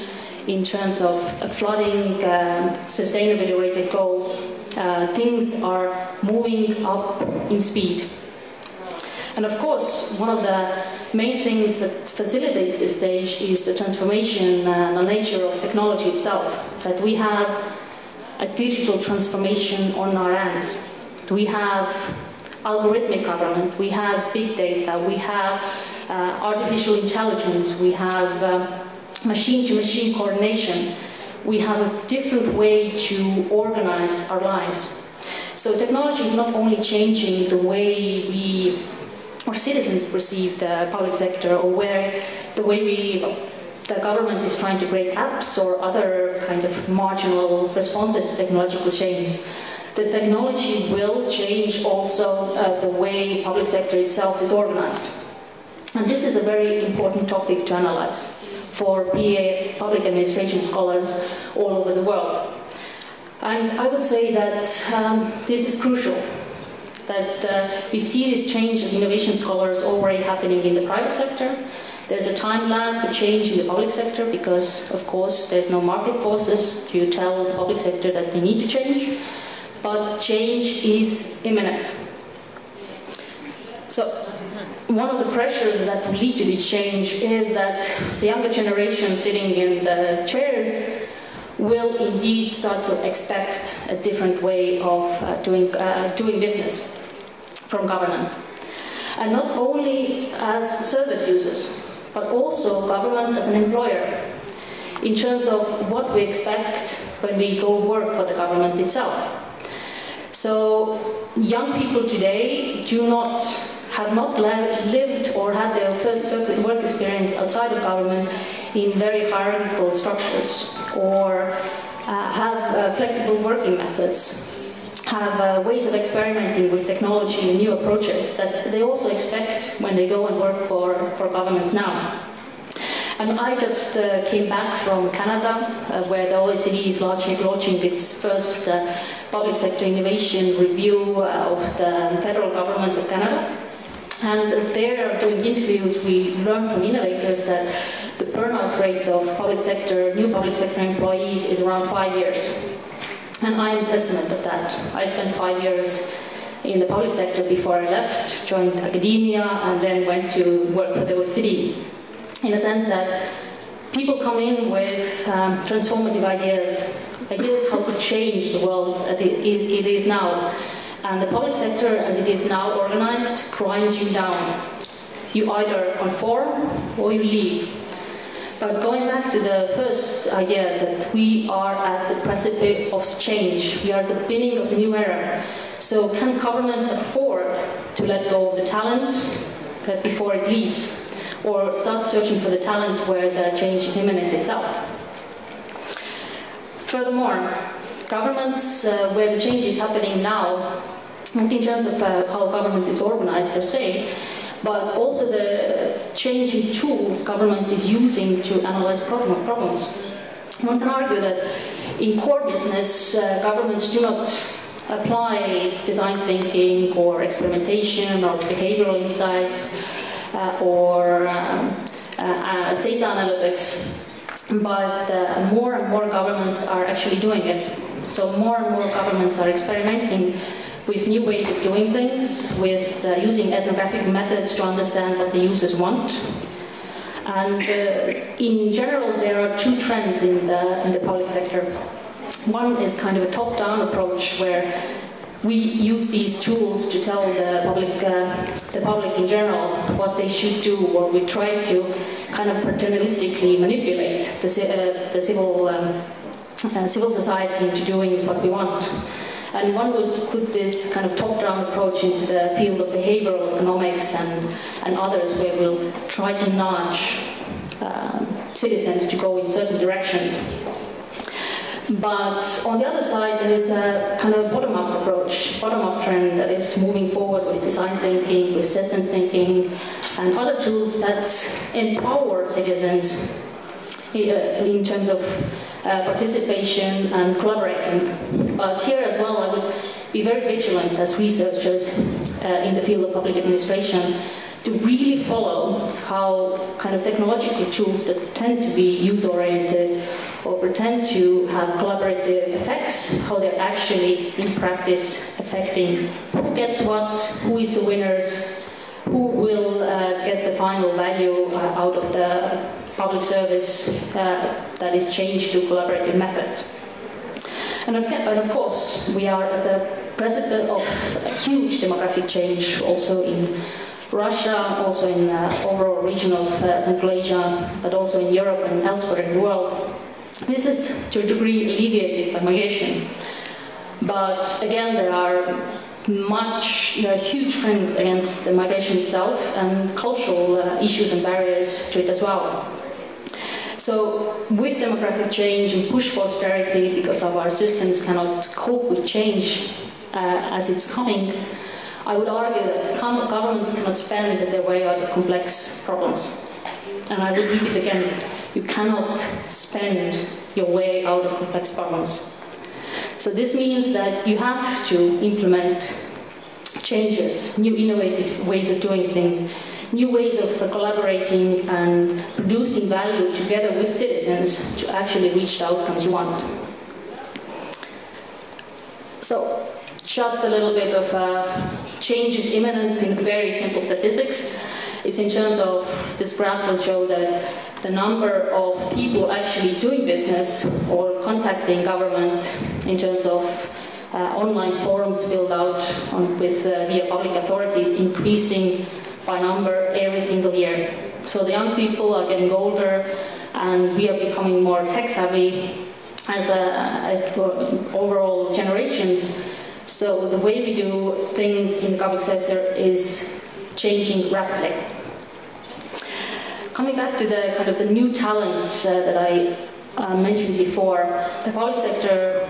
in terms of uh, flooding, um, sustainability related goals, uh, things are moving up in speed. And of course, one of the main things that facilitates this stage is the transformation and the nature of technology itself. That we have a digital transformation on our hands. We have algorithmic government, we have big data, we have uh, artificial intelligence, we have machine to machine coordination, we have a different way to organize our lives. So technology is not only changing the way we or citizens perceive the public sector or where the way we the government is trying to create apps or other kind of marginal responses to technological change. The technology will change also uh, the way public sector itself is organized. And this is a very important topic to analyze for PA public administration scholars all over the world. And I would say that um, this is crucial that uh, we see this change as innovation scholars already happening in the private sector. There's a time lag for change in the public sector because, of course, there's no market forces to tell the public sector that they need to change. But change is imminent. So, one of the pressures that will lead to this change is that the younger generation sitting in the chairs will indeed start to expect a different way of uh, doing, uh, doing business from government. And not only as service users, but also government as an employer in terms of what we expect when we go work for the government itself. So young people today do not have not lived or had their first work experience outside of government in very hierarchical structures or uh, have uh, flexible working methods, have uh, ways of experimenting with technology and new approaches that they also expect when they go and work for, for governments now. And I just uh, came back from Canada, uh, where the OECD is launching, launching its first uh, public sector innovation review of the federal government of Canada. And there, doing interviews, we learned from innovators that the burnout rate of public sector, new public sector employees is around five years. And I am testament of that. I spent five years in the public sector before I left, joined academia, and then went to work for the OECD. In a sense that people come in with um, transformative ideas, ideas how to change the world that it, it, it is now. And the public sector, as it is now organized, grinds you down. You either conform or you leave. But going back to the first idea that we are at the precipice of change, we are at the beginning of a new era. So, can government afford to let go of the talent before it leaves? Or start searching for the talent where the change is imminent itself? Furthermore, governments uh, where the change is happening now not in terms of uh, how government is organized per se, but also the changing tools government is using to analyze problem, problems. One can argue that in core business, uh, governments do not apply design thinking or experimentation or behavioral insights uh, or um, uh, uh, data analytics, but uh, more and more governments are actually doing it. So more and more governments are experimenting with new ways of doing things, with uh, using ethnographic methods to understand what the users want. And uh, in general, there are two trends in the, in the public sector. One is kind of a top-down approach where we use these tools to tell the public, uh, the public in general what they should do, or we try to kind of paternalistically manipulate the, uh, the civil, um, uh, civil society into doing what we want. And one would put this kind of top-down approach into the field of behavioral economics and, and others where we'll try to nudge um, citizens to go in certain directions. But on the other side, there is a kind of bottom-up approach, bottom-up trend that is moving forward with design thinking, with systems thinking, and other tools that empower citizens uh, in terms of uh, participation and collaborating. But here as well, I would be very vigilant as researchers uh, in the field of public administration to really follow how kind of technological tools that tend to be user-oriented or pretend to have collaborative effects, how they're actually in practice affecting who gets what, who is the winners, who will uh, get the final value uh, out of the public service uh, that is changed to collaborative methods. And, and of course, we are at the precipice of a huge demographic change also in Russia, also in uh, overall region of uh, Central Asia, but also in Europe and elsewhere in the world. This is to a degree alleviated by migration. But again, there are much, there are huge trends against the migration itself and cultural uh, issues and barriers to it as well. So, with demographic change and push for austerity because of our systems cannot cope with change uh, as it's coming, I would argue that governments cannot spend their way out of complex problems. And I would repeat again you cannot spend your way out of complex problems. So, this means that you have to implement changes, new innovative ways of doing things new ways of collaborating and producing value together with citizens to actually reach the outcomes you want. So, just a little bit of uh, change is imminent in very simple statistics. It's in terms of this graph will show that the number of people actually doing business or contacting government in terms of uh, online forums filled out on, with uh, via public authorities increasing by number every single year. So the young people are getting older, and we are becoming more tech savvy as, a, as overall generations. So the way we do things in the public sector is changing rapidly. coming back to the kind of the new talent uh, that I uh, mentioned before, the public sector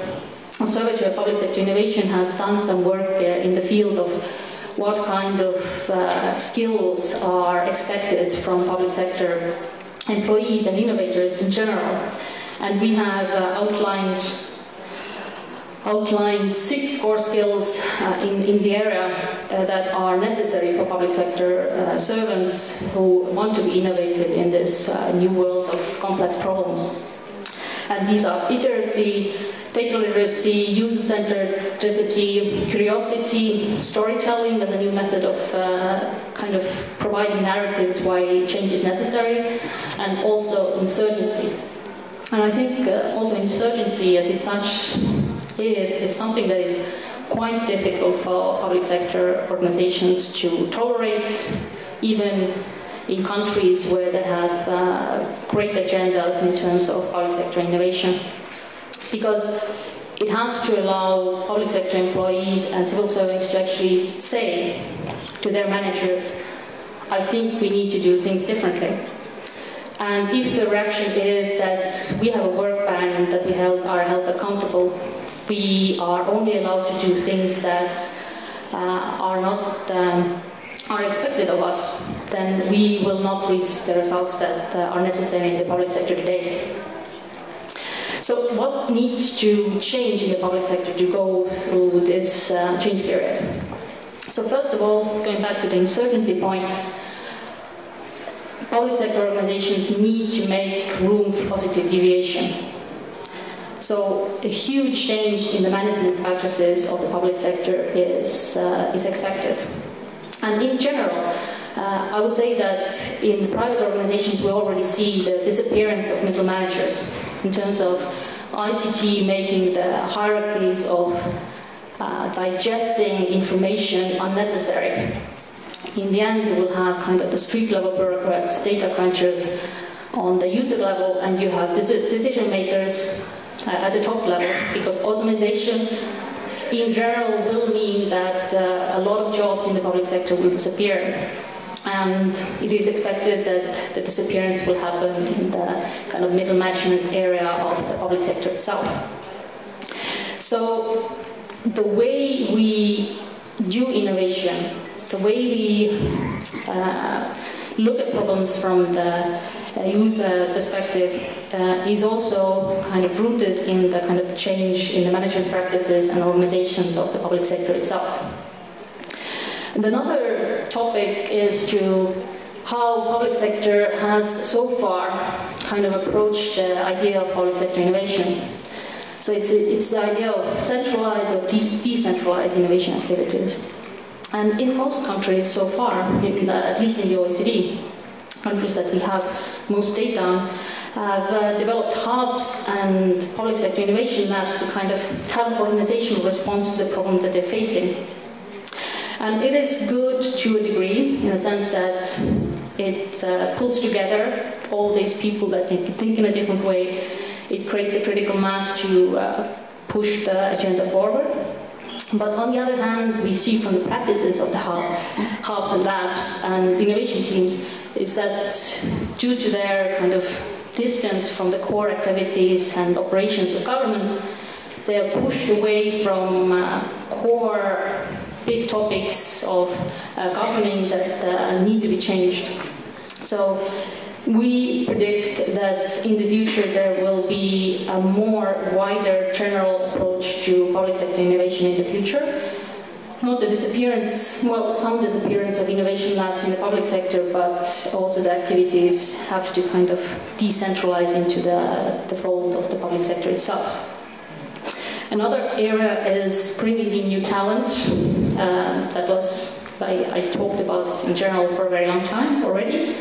Observatory of Public Sector Innovation has done some work uh, in the field of what kind of uh, skills are expected from public sector employees and innovators in general. And we have uh, outlined outlined six core skills uh, in, in the area uh, that are necessary for public sector uh, servants who want to be innovative in this uh, new world of complex problems. And these are literacy, data literacy, user-centered curiosity, storytelling as a new method of uh, kind of providing narratives why change is necessary, and also insurgency. And I think uh, also insurgency, as it such is, is something that is quite difficult for public sector organizations to tolerate, even in countries where they have uh, great agendas in terms of public sector innovation. Because it has to allow public sector employees and civil servants to actually say to their managers, I think we need to do things differently. And if the reaction is that we have a work ban, that we held, are held accountable, we are only allowed to do things that uh, are not um, are expected of us, then we will not reach the results that uh, are necessary in the public sector today. So what needs to change in the public sector to go through this uh, change period? So first of all, going back to the insurgency point, public sector organizations need to make room for positive deviation. So a huge change in the management practices of the public sector is, uh, is expected. And in general, uh, I would say that in the private organizations we already see the disappearance of middle managers in terms of ICT making the hierarchies of uh, digesting information unnecessary. In the end, you will have kind of the street level bureaucrats, data crunchers on the user level, and you have decision makers uh, at the top level because automation in general will mean that uh, a lot of jobs in the public sector will disappear. And it is expected that the disappearance will happen in the kind of middle management area of the public sector itself. So the way we do innovation, the way we uh, look at problems from the uh, user perspective uh, is also kind of rooted in the kind of change in the management practices and organizations of the public sector itself. And another topic is to how public sector has so far kind of approached the idea of public sector innovation. So it's, it's the idea of centralized or de decentralized innovation activities. And in most countries so far, in at least in the OECD, countries that we have most data on, have uh, developed hubs and public sector innovation labs to kind of have an organizational response to the problem that they're facing. And it is good to a degree, in the sense that it uh, pulls together all these people that think in a different way. It creates a critical mass to uh, push the agenda forward. But on the other hand, we see from the practices of the hub, hubs and labs and innovation teams is that due to their kind of distance from the core activities and operations of government, they are pushed away from uh, core big topics of uh, governing that uh, need to be changed. So we predict that in the future there will be a more wider general approach to public sector innovation in the future. Not the disappearance, well, some disappearance of innovation labs in the public sector, but also the activities have to kind of decentralize into the, the fold of the public sector itself. Another area is bringing in new talent. Uh, that was I, I talked about in general for a very long time already.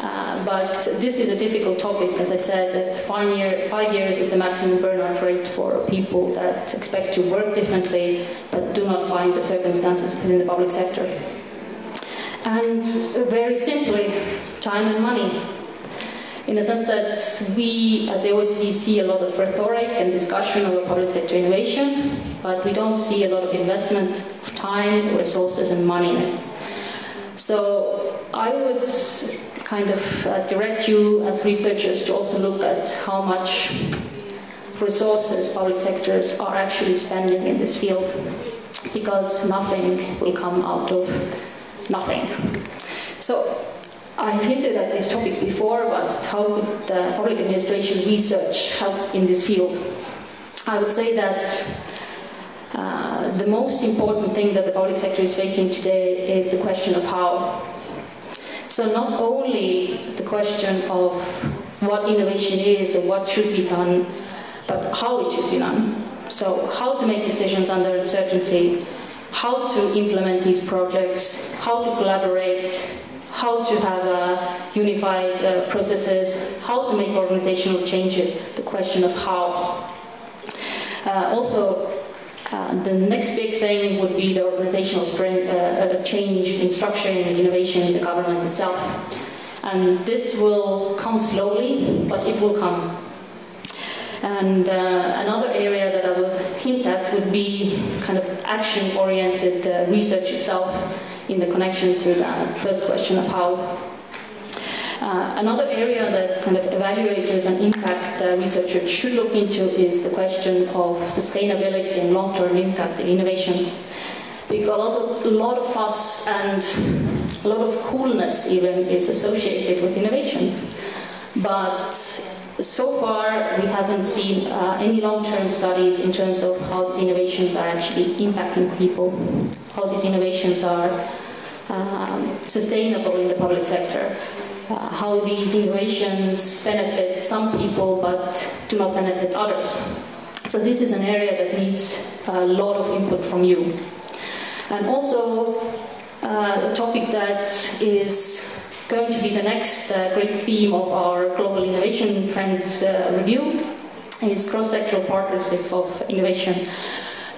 Uh, but this is a difficult topic, as I said, that five, year, five years is the maximum burnout rate for people that expect to work differently but do not find the circumstances within the public sector. And very simply, time and money. In the sense that we at the OECD see a lot of rhetoric and discussion over public sector innovation, but we don't see a lot of investment of time, resources, and money in it. So I would kind of uh, direct you as researchers to also look at how much resources public sectors are actually spending in this field because nothing will come out of nothing. So I've hinted at these topics before, but how could the public administration research help in this field? I would say that uh, the most important thing that the public sector is facing today is the question of how. So not only the question of what innovation is or what should be done, but how it should be done. So how to make decisions under uncertainty, how to implement these projects, how to collaborate, how to have uh, unified uh, processes, how to make organizational changes, the question of how. Uh, also, uh, the next big thing would be the organizational strength, uh, change in structure and innovation in the government itself. And this will come slowly, but it will come. And uh, another area that I would hint at would be kind of action-oriented uh, research itself in the connection to the first question of how. Uh, another area that kind of evaluators and impact uh, researchers should look into is the question of sustainability and long-term impact in innovations. Because a lot of fuss and a lot of coolness even is associated with innovations. But so far, we haven't seen uh, any long-term studies in terms of how these innovations are actually impacting people, how these innovations are um, sustainable in the public sector, uh, how these innovations benefit some people but do not benefit others. So this is an area that needs a lot of input from you. And also, uh, a topic that is going to be the next uh, great theme of our Global Innovation Trends uh, review is cross-sectoral partnership of innovation.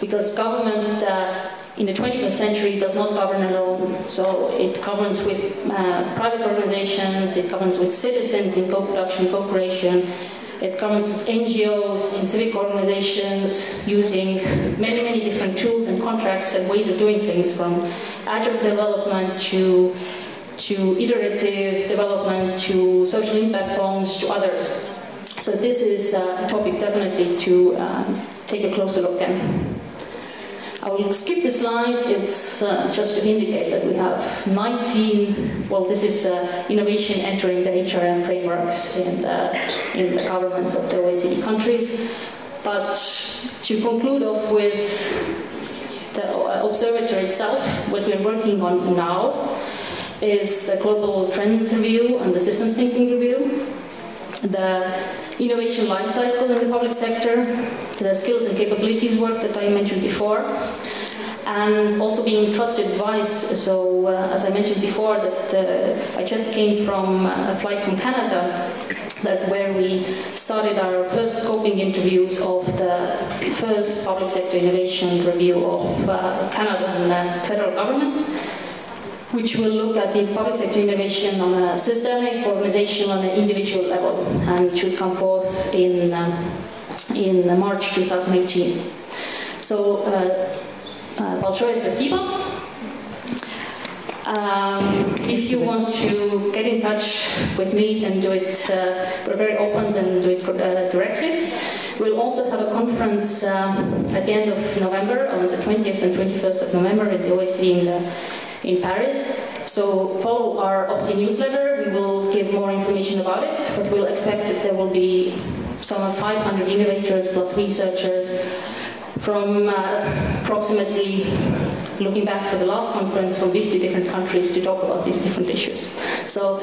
Because government uh, in the 21st century it does not govern alone. So it governs with uh, private organizations, it governs with citizens in co-production, co-creation, it governs with NGOs and civic organizations using many, many different tools and contracts and ways of doing things from agile development to to iterative development, to social impact bonds, to others. So this is a topic definitely to um, take a closer look at. I will skip the slide. It's uh, just to indicate that we have 19, well, this is uh, innovation entering the HRM frameworks in the, in the governments of the OECD countries. But to conclude off with the observatory itself, what we're working on now, is the Global Trends Review and the Systems Thinking Review, the innovation lifecycle in the public sector, the skills and capabilities work that I mentioned before, and also being trusted advice. So, uh, as I mentioned before, that uh, I just came from a flight from Canada, that where we started our first scoping interviews of the first public sector innovation review of uh, Canadian uh, federal government which will look at the public sector innovation on a systemic, organizational, and individual level, and should come forth in, uh, in March 2018. So, uh, uh, большое спасибо. Um, if you want to get in touch with me, then do it. Uh, we're very open, then do it uh, directly. We'll also have a conference um, at the end of November, on the 20th and 21st of November, at the OECD in the in Paris. So follow our OPSI newsletter. We will give more information about it, but we'll expect that there will be some 500 innovators plus researchers from uh, approximately, looking back for the last conference, from 50 different countries to talk about these different issues. So,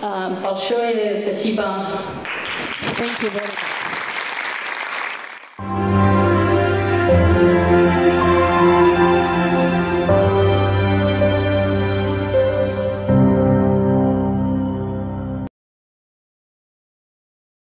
uh, Thank you very much.